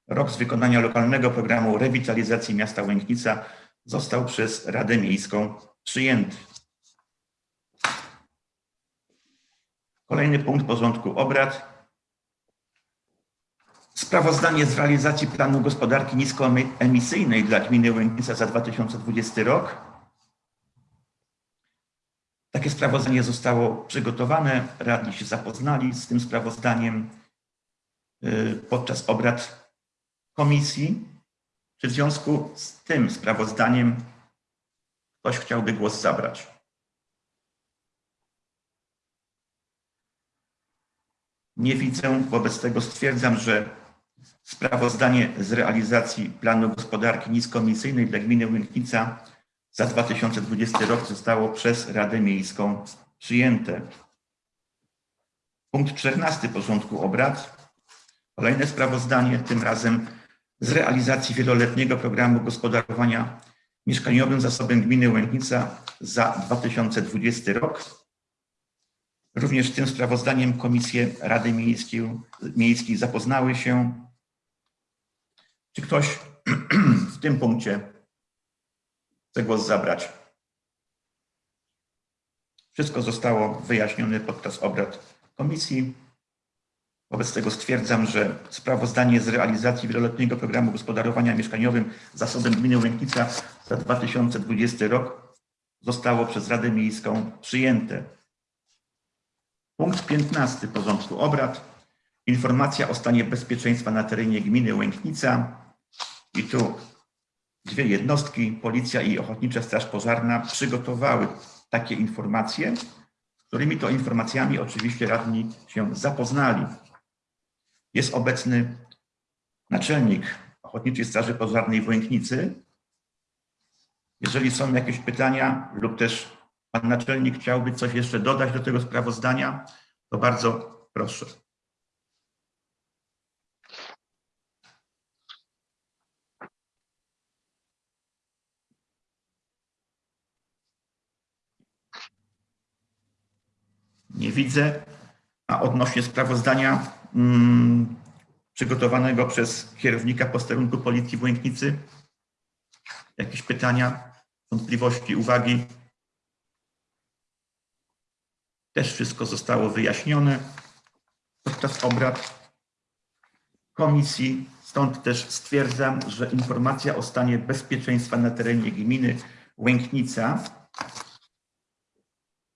rok z wykonania lokalnego programu rewitalizacji miasta Łęknica został przez Radę Miejską przyjęty. Kolejny punkt porządku obrad. Sprawozdanie z realizacji planu gospodarki niskoemisyjnej dla gminy Łęknica za 2020 rok. Takie sprawozdanie zostało przygotowane. Radni się zapoznali z tym sprawozdaniem y, podczas obrad komisji. Czy w związku z tym sprawozdaniem ktoś chciałby głos zabrać? Nie widzę, wobec tego stwierdzam, że sprawozdanie z realizacji planu gospodarki niskoemisyjnej dla gminy Łęknica za 2020 rok zostało przez Radę Miejską przyjęte. Punkt 14 porządku obrad. Kolejne sprawozdanie, tym razem z realizacji wieloletniego programu gospodarowania mieszkaniowym zasobem gminy Łęknica za 2020 rok. Również tym sprawozdaniem komisje Rady Miejskiej, Miejskiej zapoznały się. Czy ktoś (clears throat) w tym punkcie chce głos zabrać? Wszystko zostało wyjaśnione podczas obrad komisji. Wobec tego stwierdzam, że sprawozdanie z realizacji wieloletniego programu gospodarowania mieszkaniowym zasobem gminy Łęknica za 2020 rok zostało przez Radę Miejską przyjęte. Punkt 15 porządku obrad. Informacja o stanie bezpieczeństwa na terenie gminy Łęknica. I tu dwie jednostki, Policja i Ochotnicza Straż Pożarna przygotowały takie informacje, z którymi to informacjami oczywiście radni się zapoznali. Jest obecny naczelnik Ochotniczej Straży Pożarnej w Łęknicy. Jeżeli są jakieś pytania lub też pan naczelnik chciałby coś jeszcze dodać do tego sprawozdania, to bardzo proszę. Nie widzę. A odnośnie sprawozdania mm, przygotowanego przez kierownika posterunku Policji w Łęknicy, jakieś pytania, wątpliwości, uwagi? Też wszystko zostało wyjaśnione podczas obrad komisji. Stąd też stwierdzam, że informacja o stanie bezpieczeństwa na terenie gminy Łęknica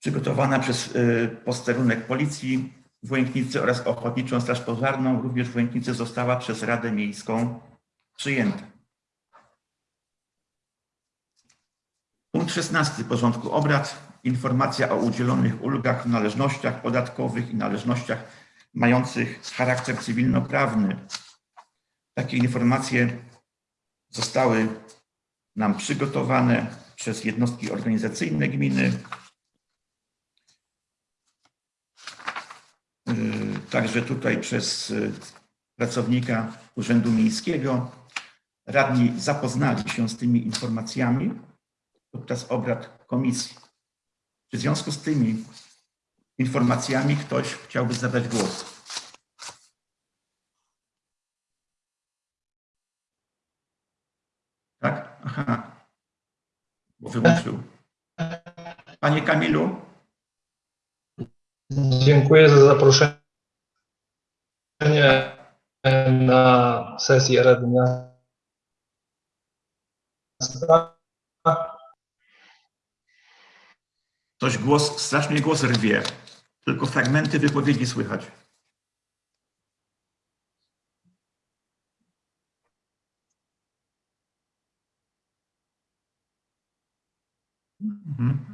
przygotowana przez y, posterunek Policji w Łęknicy oraz Ochotniczą Straż Pożarną również w Łęknicy została przez Radę Miejską przyjęta. Punkt 16 porządku obrad. Informacja o udzielonych ulgach, należnościach podatkowych i należnościach mających charakter cywilnoprawny. Takie informacje zostały nam przygotowane przez jednostki organizacyjne gminy, także tutaj przez y, pracownika Urzędu Miejskiego. Radni zapoznali się z tymi informacjami podczas obrad komisji. Czy w związku z tymi informacjami ktoś chciałby zabrać głos? Tak? Aha. Bo wyłączył. Panie Kamilu? Dziękuję za zaproszenie na sesję Rady Miasta. Ktoś głos, strasznie głos rwie. Tylko fragmenty wypowiedzi słychać. Mhm.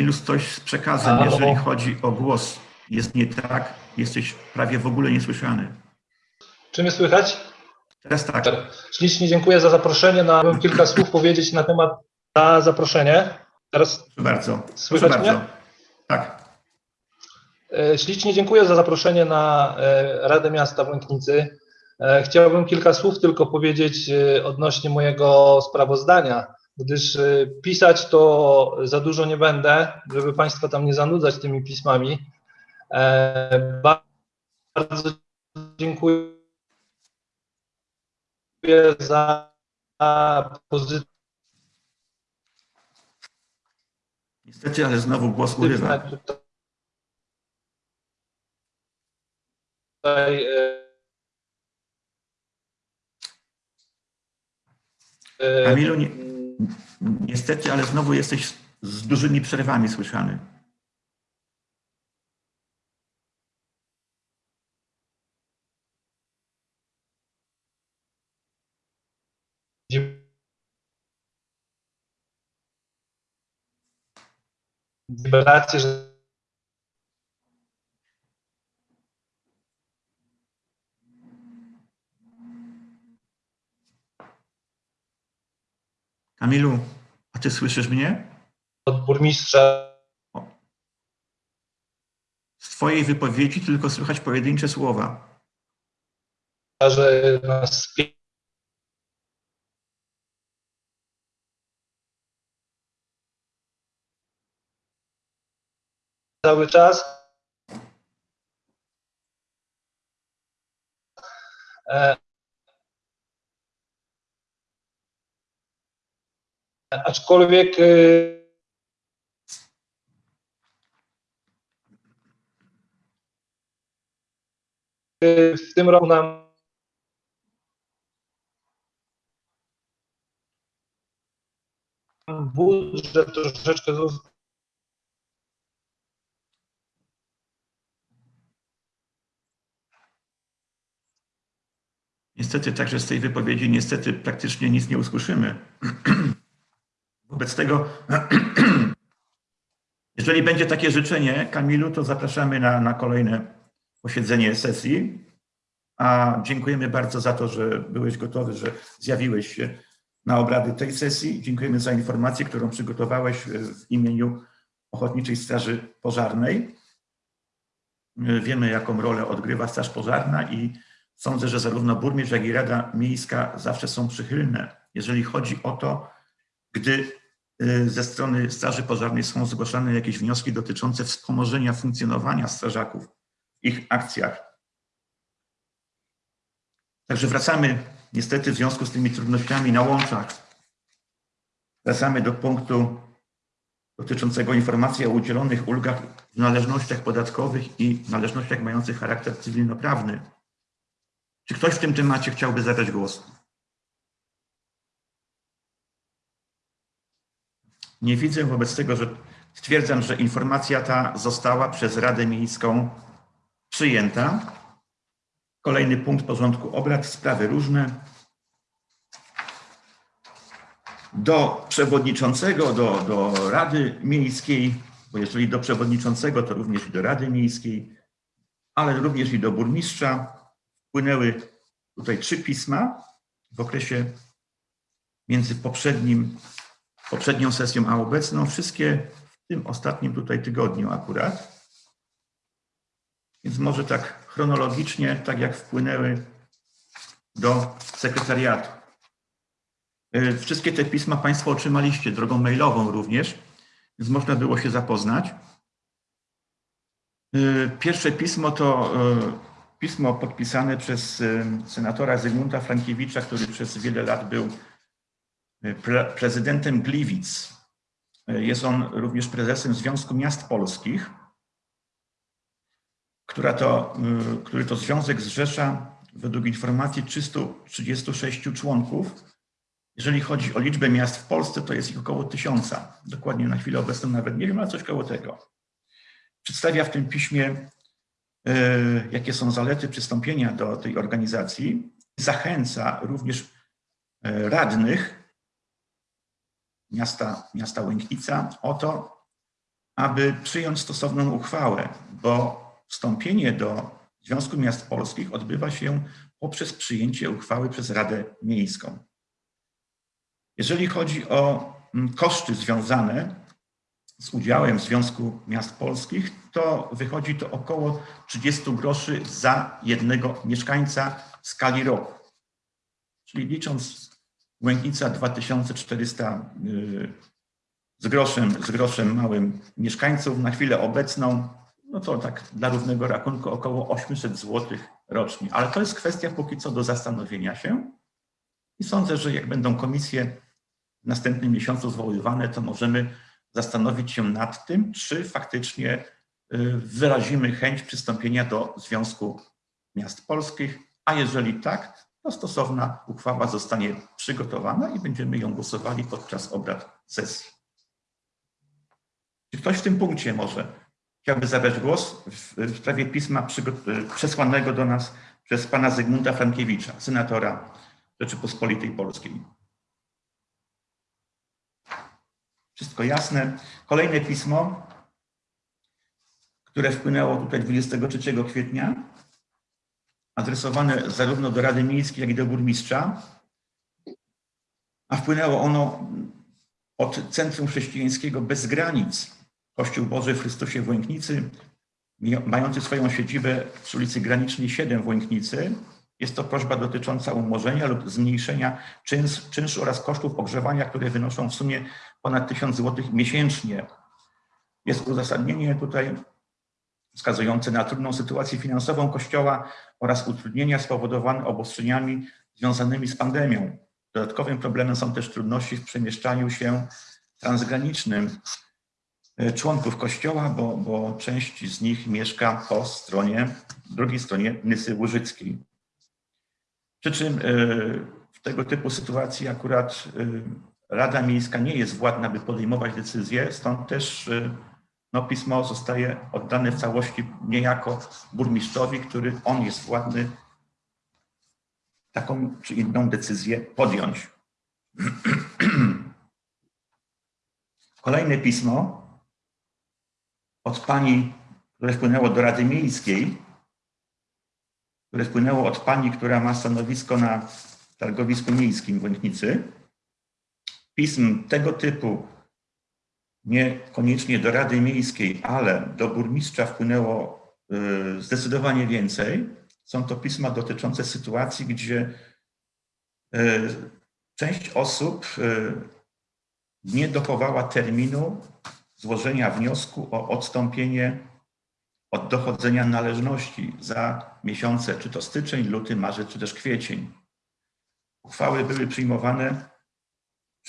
Kamilu, coś z przekazem, Halo? jeżeli chodzi o głos. Jest nie tak, jesteś prawie w ogóle niesłyszany. Czy mnie słychać? Teraz tak. Ślicznie dziękuję za zaproszenie. Na, bym kilka słów powiedzieć na temat za zaproszenie. Teraz Proszę bardzo. Proszę Słychać bardzo. mnie? Tak. E, Ślicznie dziękuję za zaproszenie na e, Radę Miasta w Łęknicy. E, Chciałbym kilka słów tylko powiedzieć odnośnie mojego sprawozdania, gdyż e, pisać to za dużo nie będę, żeby Państwa tam nie zanudzać tymi pismami. E, Bardzo dziękuję za pozytywne Niestety, ale znowu głos urywa. tutaj e, Kamilu, nie, niestety, ale znowu jesteś z- dużymi przerwami słyszany. że Kamilu, a ty słyszysz mnie? od burmistrza Z twojej wypowiedzi tylko słychać pojedyncze słowa. że nas cały czas. E, Aczkolwiek y, w tym roku nam budżet troszeczkę Niestety, także z tej wypowiedzi niestety praktycznie nic nie usłyszymy. (clears throat) Wobec tego, (clears throat) Jeżeli będzie takie życzenie, Kamilu, to zapraszamy na, na kolejne posiedzenie sesji. A dziękujemy bardzo za to, że byłeś gotowy, że zjawiłeś się na obrady tej sesji. Dziękujemy za informację, którą przygotowałeś e, w imieniu Ochotniczej Straży Pożarnej. E, Wiemy, jaką rolę odgrywa Straż Pożarna i sądzę, że zarówno burmistrz, jak i Rada Miejska zawsze są przychylne, jeżeli chodzi o to, gdy ze strony Straży Pożarnej są zgłaszane jakieś wnioski dotyczące wspomożenia funkcjonowania strażaków w ich akcjach. Także wracamy niestety w związku z tymi trudnościami na łączach. Wracamy do punktu dotyczącego informacji o udzielonych ulgach w należnościach podatkowych i należnościach mających charakter cywilnoprawny. Czy ktoś w tym temacie chciałby zabrać głos? Nie widzę, wobec tego, że stwierdzam, że informacja ta została przez Radę Miejską przyjęta. Kolejny punkt porządku obrad, sprawy różne. Do przewodniczącego, do, do Rady Miejskiej, bo jeżeli do przewodniczącego, to również i do Rady Miejskiej, ale również i do burmistrza wpłynęły tutaj trzy pisma w okresie między poprzednim, poprzednią sesją a obecną, wszystkie w tym ostatnim tutaj tygodniu akurat. Więc może tak chronologicznie, tak jak wpłynęły do sekretariatu. Y, Wszystkie te pisma Państwo otrzymaliście drogą mailową również, więc można było się zapoznać. Y, Pierwsze pismo to y, pismo podpisane przez senatora Zygmunta Frankiewicza, który przez wiele lat był pre prezydentem Gliwic. Y, Jest on również prezesem Związku Miast Polskich, która to, y, który to związek zrzesza według informacji 336 członków. Jeżeli chodzi o liczbę miast w Polsce, to jest ich około tysiąca. Dokładnie na chwilę obecną nawet nie wiem, ale coś koło tego. Przedstawia w tym piśmie e, jakie są zalety przystąpienia do tej organizacji. Zachęca również e, radnych miasta, miasta Łęknica o to, aby przyjąć stosowną uchwałę, bo wstąpienie do Związku Miast Polskich odbywa się poprzez przyjęcie uchwały przez Radę Miejską. Jeżeli chodzi o mm, koszty związane z udziałem w Związku Miast Polskich, to wychodzi to około 30 groszy za jednego mieszkańca w skali roku. Czyli licząc Łęknica 2400 y, z groszem, z groszem małym mieszkańców na chwilę obecną, no to tak dla równego rachunku około 800 zł rocznie. Ale to jest kwestia póki co do zastanowienia się. I sądzę, że jak będą komisje w następnym miesiącu zwoływane, to możemy zastanowić się nad tym, czy faktycznie y, wyrazimy chęć przystąpienia do Związku Miast Polskich, a jeżeli tak, to stosowna uchwała zostanie przygotowana i będziemy ją głosowali podczas obrad sesji. Czy ktoś w tym punkcie może chciałby zabrać głos w, sprawie pisma przygo- przesłanego do nas przez pana Zygmunta Frankiewicza, senatora Rzeczypospolitej Polskiej? Wszystko jasne. Kolejne pismo, które wpłynęło tutaj 23 kwietnia, adresowane zarówno do Rady Miejskiej, jak i do burmistrza, a wpłynęło ono od Centrum Chrześcijańskiego Bez Granic, Kościół Boży w Chrystusie w Łęknicy, mający swoją siedzibę przy ulicy Granicznej 7 w Łęknicy. Jest to prośba dotycząca umorzenia lub zmniejszenia czynsz, czynszu oraz kosztów ogrzewania, które wynoszą w sumie ponad 1000 zł miesięcznie. Jest uzasadnienie tutaj wskazujące na trudną sytuację finansową Kościoła oraz utrudnienia spowodowane obostrzeniami związanymi z pandemią. Dodatkowym problemem są też trudności w przemieszczaniu się transgranicznym e, członków Kościoła, bo, bo część z nich mieszka po stronie, drugiej stronie Nysy Łużyckiej. Przy czym e, w tego typu sytuacji akurat e, Rada Miejska nie jest władna, by podejmować decyzje, stąd też no, pismo zostaje oddane w całości niejako burmistrzowi, który on jest władny taką czy inną decyzję podjąć. (clears throat) Kolejne pismo od pani, które wpłynęło do Rady Miejskiej, które wpłynęło od pani, która ma stanowisko na targowisku miejskim w Łęknicy. Pism tego typu, niekoniecznie do Rady Miejskiej, ale do burmistrza wpłynęło y, zdecydowanie więcej. Są to pisma dotyczące sytuacji, gdzie y, część osób y, nie dochowała terminu złożenia wniosku o odstąpienie od dochodzenia należności za miesiące, czy to styczeń, luty, marzec, czy też kwiecień. Uchwały były przyjmowane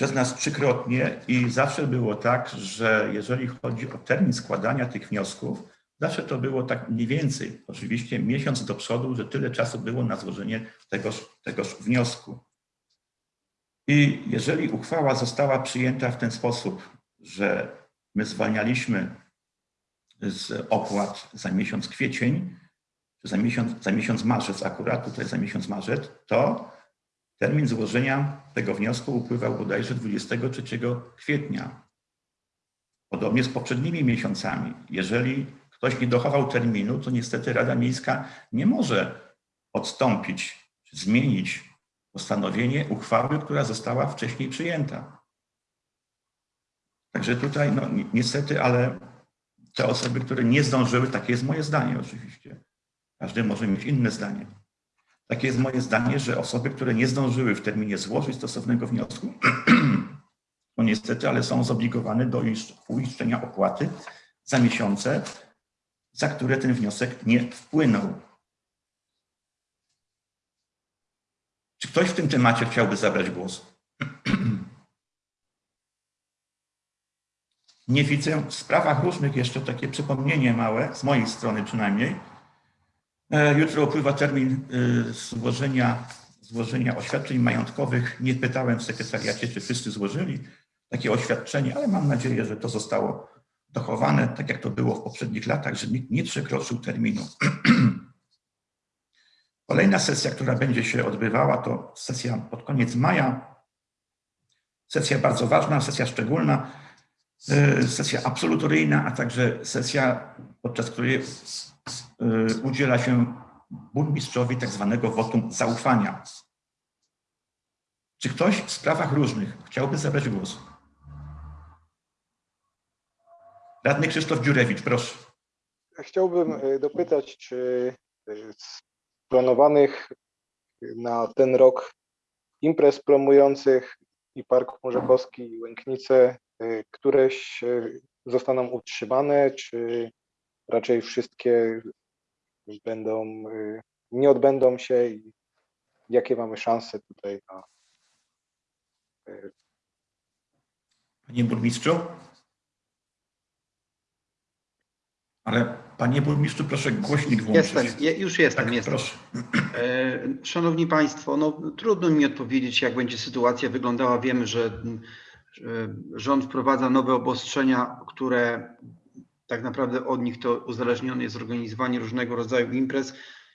przez nas trzykrotnie i zawsze było tak, że jeżeli chodzi o termin składania tych wniosków, zawsze to było tak mniej więcej, oczywiście miesiąc do przodu, że tyle czasu było na złożenie tegoż, tegoż wniosku. I jeżeli uchwała została przyjęta w ten sposób, że my zwalnialiśmy z opłat za miesiąc kwiecień, czy za miesiąc, za miesiąc marzec akurat, tutaj za miesiąc marzec, to termin złożenia tego wniosku upływał bodajże 23 kwietnia. Podobnie z poprzednimi miesiącami. Jeżeli ktoś nie dochował terminu, to niestety Rada Miejska nie może odstąpić, zmienić postanowienie uchwały, która została wcześniej przyjęta. Także tutaj, no ni- niestety, ale te osoby, które nie zdążyły, takie jest moje zdanie oczywiście. Każdy może mieć inne zdanie. Takie jest moje zdanie, że osoby, które nie zdążyły w terminie złożyć stosownego wniosku, (clears throat) no niestety, ale są zobligowane do isz- uiszczenia opłaty za miesiące, za które ten wniosek nie wpłynął. Czy ktoś w tym temacie chciałby zabrać głos? (clears throat) Nie widzę. W sprawach różnych jeszcze takie przypomnienie małe, z mojej strony przynajmniej. E, Jutro upływa termin y, złożenia, złożenia oświadczeń majątkowych. Nie pytałem w sekretariacie, czy wszyscy złożyli takie oświadczenie, ale mam nadzieję, że to zostało dochowane, tak jak to było w poprzednich latach, że nikt nie przekroczył terminu. (clears throat) Kolejna sesja, która będzie się odbywała, to sesja pod koniec maja. Sesja bardzo ważna, sesja szczególna, y, sesja absolutoryjna, a także sesja, podczas której udziela się burmistrzowi tak zwanego wotum zaufania. Czy ktoś w sprawach różnych chciałby zabrać głos? Radny Krzysztof Dziurewicz, proszę. Chciałbym e, dopytać, czy e, z planowanych na ten rok imprez promujących i Park Morzakowski i Łęknice, któreś zostaną utrzymane, czy raczej wszystkie będą, e, nie odbędą się i jakie mamy szanse tutaj na Panie burmistrzu? Ale panie burmistrzu, proszę głośnik włączyć. Jestem, je- już jestem, Tak, jestem. proszę. E, Szanowni Państwo, no, trudno mi odpowiedzieć, jak będzie sytuacja wyglądała. Wiemy, że, że rząd wprowadza nowe obostrzenia, które tak naprawdę od nich to uzależnione jest organizowanie różnego rodzaju imprez.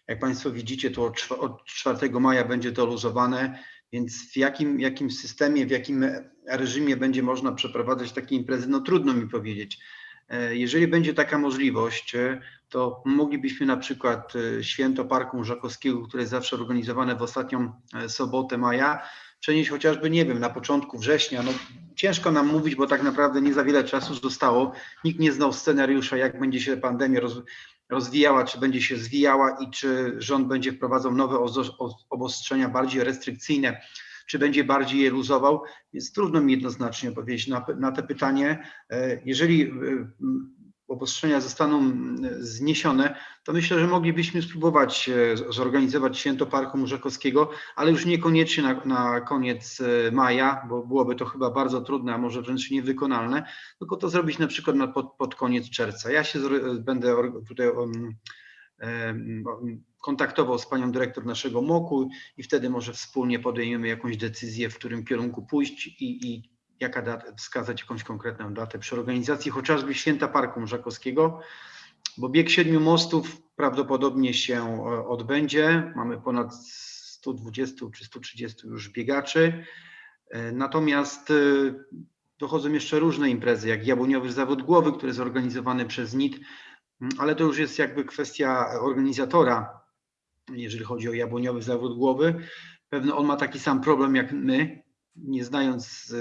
Jak Państwo widzicie, to od czwa- od 4 maja będzie to luzowane, więc w jakim, jakim systemie, w jakim reżimie będzie można przeprowadzać takie imprezy, no trudno mi powiedzieć. E, Jeżeli będzie taka możliwość, e, to moglibyśmy na przykład e, święto Parku Żakowskiego, które jest zawsze organizowane w ostatnią sobotę maja, przenieść chociażby, nie wiem, na początku września. No, ciężko nam mówić, bo tak naprawdę nie za wiele czasu zostało. Nikt nie znał scenariusza, jak będzie się pandemia roz, rozwijała, czy będzie się zwijała i czy rząd będzie wprowadzał nowe obostrzenia bardziej restrykcyjne, czy będzie bardziej je luzował. Więc trudno mi jednoznacznie odpowiedzieć na, na te pytanie. E, Jeżeli e, obostrzenia zostaną m, zniesione, to myślę, że moglibyśmy spróbować e, zorganizować święto Parku Murzakowskiego, ale już niekoniecznie na, na koniec e, maja, bo byłoby to chyba bardzo trudne, a może wręcz niewykonalne, tylko to zrobić na przykład na, pod, pod koniec czerwca. Ja się zor- będę tutaj um, kontaktował z panią dyrektor naszego MOKU i wtedy może wspólnie podejmiemy jakąś decyzję, w którym kierunku pójść i, i jaka data, wskazać jakąś konkretną datę przy organizacji chociażby Święta Parku Mrzakowskiego, bo bieg siedmiu mostów prawdopodobnie się e, odbędzie. Mamy ponad 120 czy 130 już biegaczy. E, Natomiast e, dochodzą jeszcze różne imprezy, jak Jabłoniowy Zawód Głowy, który jest organizowany przez NIT, Mm, ale to już jest jakby kwestia organizatora, jeżeli chodzi o Jabłoniowy Zawód Głowy. Pewno on ma taki sam problem jak my, nie znając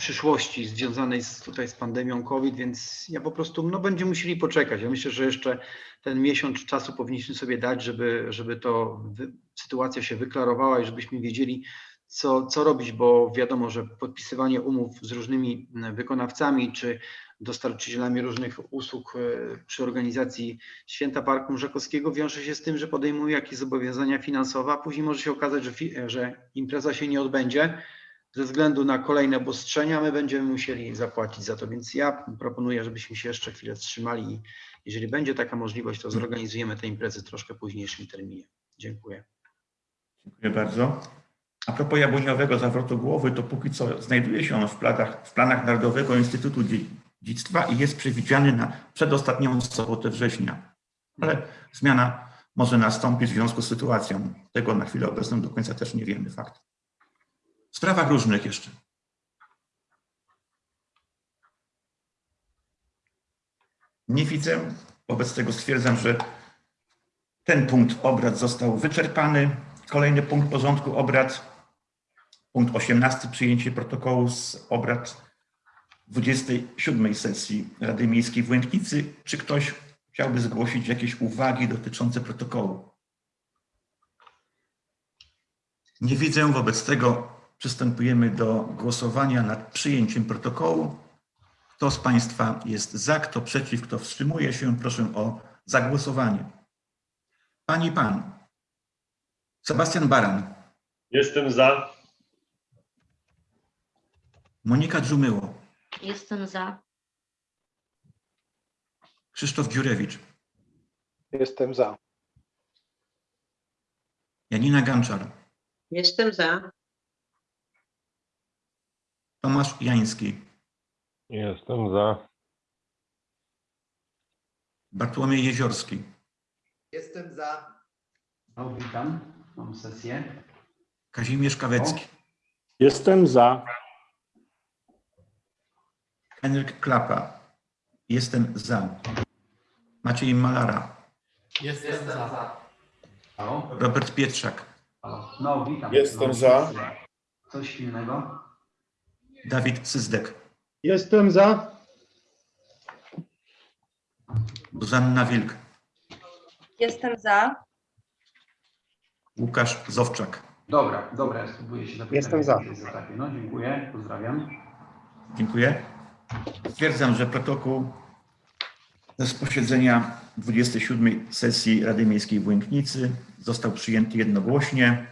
przyszłości związanej z, tutaj z pandemią COVID, więc ja po prostu, no będziemy musieli poczekać. Ja myślę, że jeszcze ten miesiąc czasu powinniśmy sobie dać, żeby, żeby to wy, sytuacja się wyklarowała i żebyśmy wiedzieli, co, co robić, bo wiadomo, że podpisywanie umów z różnymi wykonawcami czy dostarczycielami różnych usług e, przy organizacji Święta Parku Rzekowskiego wiąże się z tym, że podejmuje jakieś zobowiązania finansowe, a później może się okazać, że, że impreza się nie odbędzie ze względu na kolejne obostrzenia, my będziemy musieli zapłacić za to, więc ja proponuję, żebyśmy się jeszcze chwilę wstrzymali i jeżeli będzie taka możliwość, to zorganizujemy te imprezy troszkę późniejszym terminie. Dziękuję. Dziękuję bardzo. A propos jabłoniowego zawrotu głowy, to póki co znajduje się on w planach, w planach Narodowego Instytutu Dziedzictwa i jest przewidziany na przedostatnią sobotę września. Ale zmiana może nastąpić w związku z sytuacją. Tego na chwilę obecną do końca też nie wiemy, fakt. W sprawach różnych jeszcze. Nie widzę, wobec tego stwierdzam, że ten punkt obrad został wyczerpany. Kolejny punkt porządku obrad, punkt 18, przyjęcie protokołu z obrad 27 sesji Rady Miejskiej w Łęknicy. Czy ktoś chciałby zgłosić jakieś uwagi dotyczące protokołu? Nie widzę, wobec tego przystępujemy do głosowania nad przyjęciem protokołu. Kto z Państwa jest za, kto przeciw, kto wstrzymuje się, proszę o zagłosowanie. Pani i Pan. Sebastian Baran, Jestem za. Monika Dżumyło, Jestem za. Krzysztof Dziurewicz, Jestem za. Janina Ganczar, Jestem za. Tomasz Jański, Jestem za. Bartłomiej Jeziorski, Jestem za. O, witam, mam sesję. Kazimierz Kawecki, Jestem za. Henryk Klapa, jestem za. Maciej Malara, Jestem za. Halo? Robert Pietrzak? No, witam. Jestem Mam za. sesję. Coś innego? Dawid Syzdek, Jestem za. Zuzanna Wilk, Jestem za. Łukasz Zowczak. Dobra, dobra, ja spróbuję się zapytać. Jestem za. No, dziękuję, pozdrawiam. Dziękuję. Stwierdzam, że protokół z posiedzenia 27 sesji Rady Miejskiej w Łęknicy został przyjęty jednogłośnie.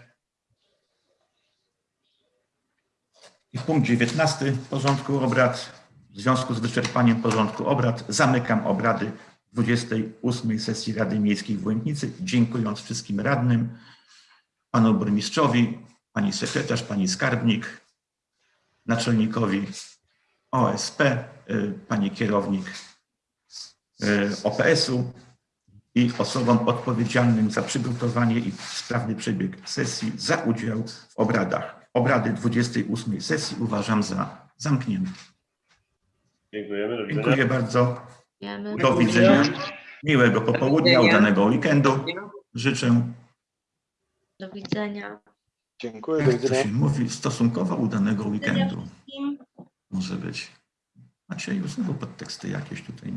Punkt 19 porządku obrad. W związku z wyczerpaniem porządku obrad zamykam obrady 28 sesji Rady Miejskiej w Łęknicy, dziękując wszystkim radnym, panu burmistrzowi, pani sekretarz, pani skarbnik, naczelnikowi OSP, y, pani kierownik y, OPS-u i osobom odpowiedzialnym za przygotowanie i sprawny przebieg sesji za udział w obradach. Obrady 28 sesji uważam za zamknięte. Dziękujemy. Do widzenia. Dziękuję bardzo. Do widzenia. Miłego popołudnia, udanego weekendu. Życzę, Do widzenia. Dziękuję, jak to się mówi, stosunkowo udanego weekendu. Może być. Macie już znowu podteksty jakieś tutaj.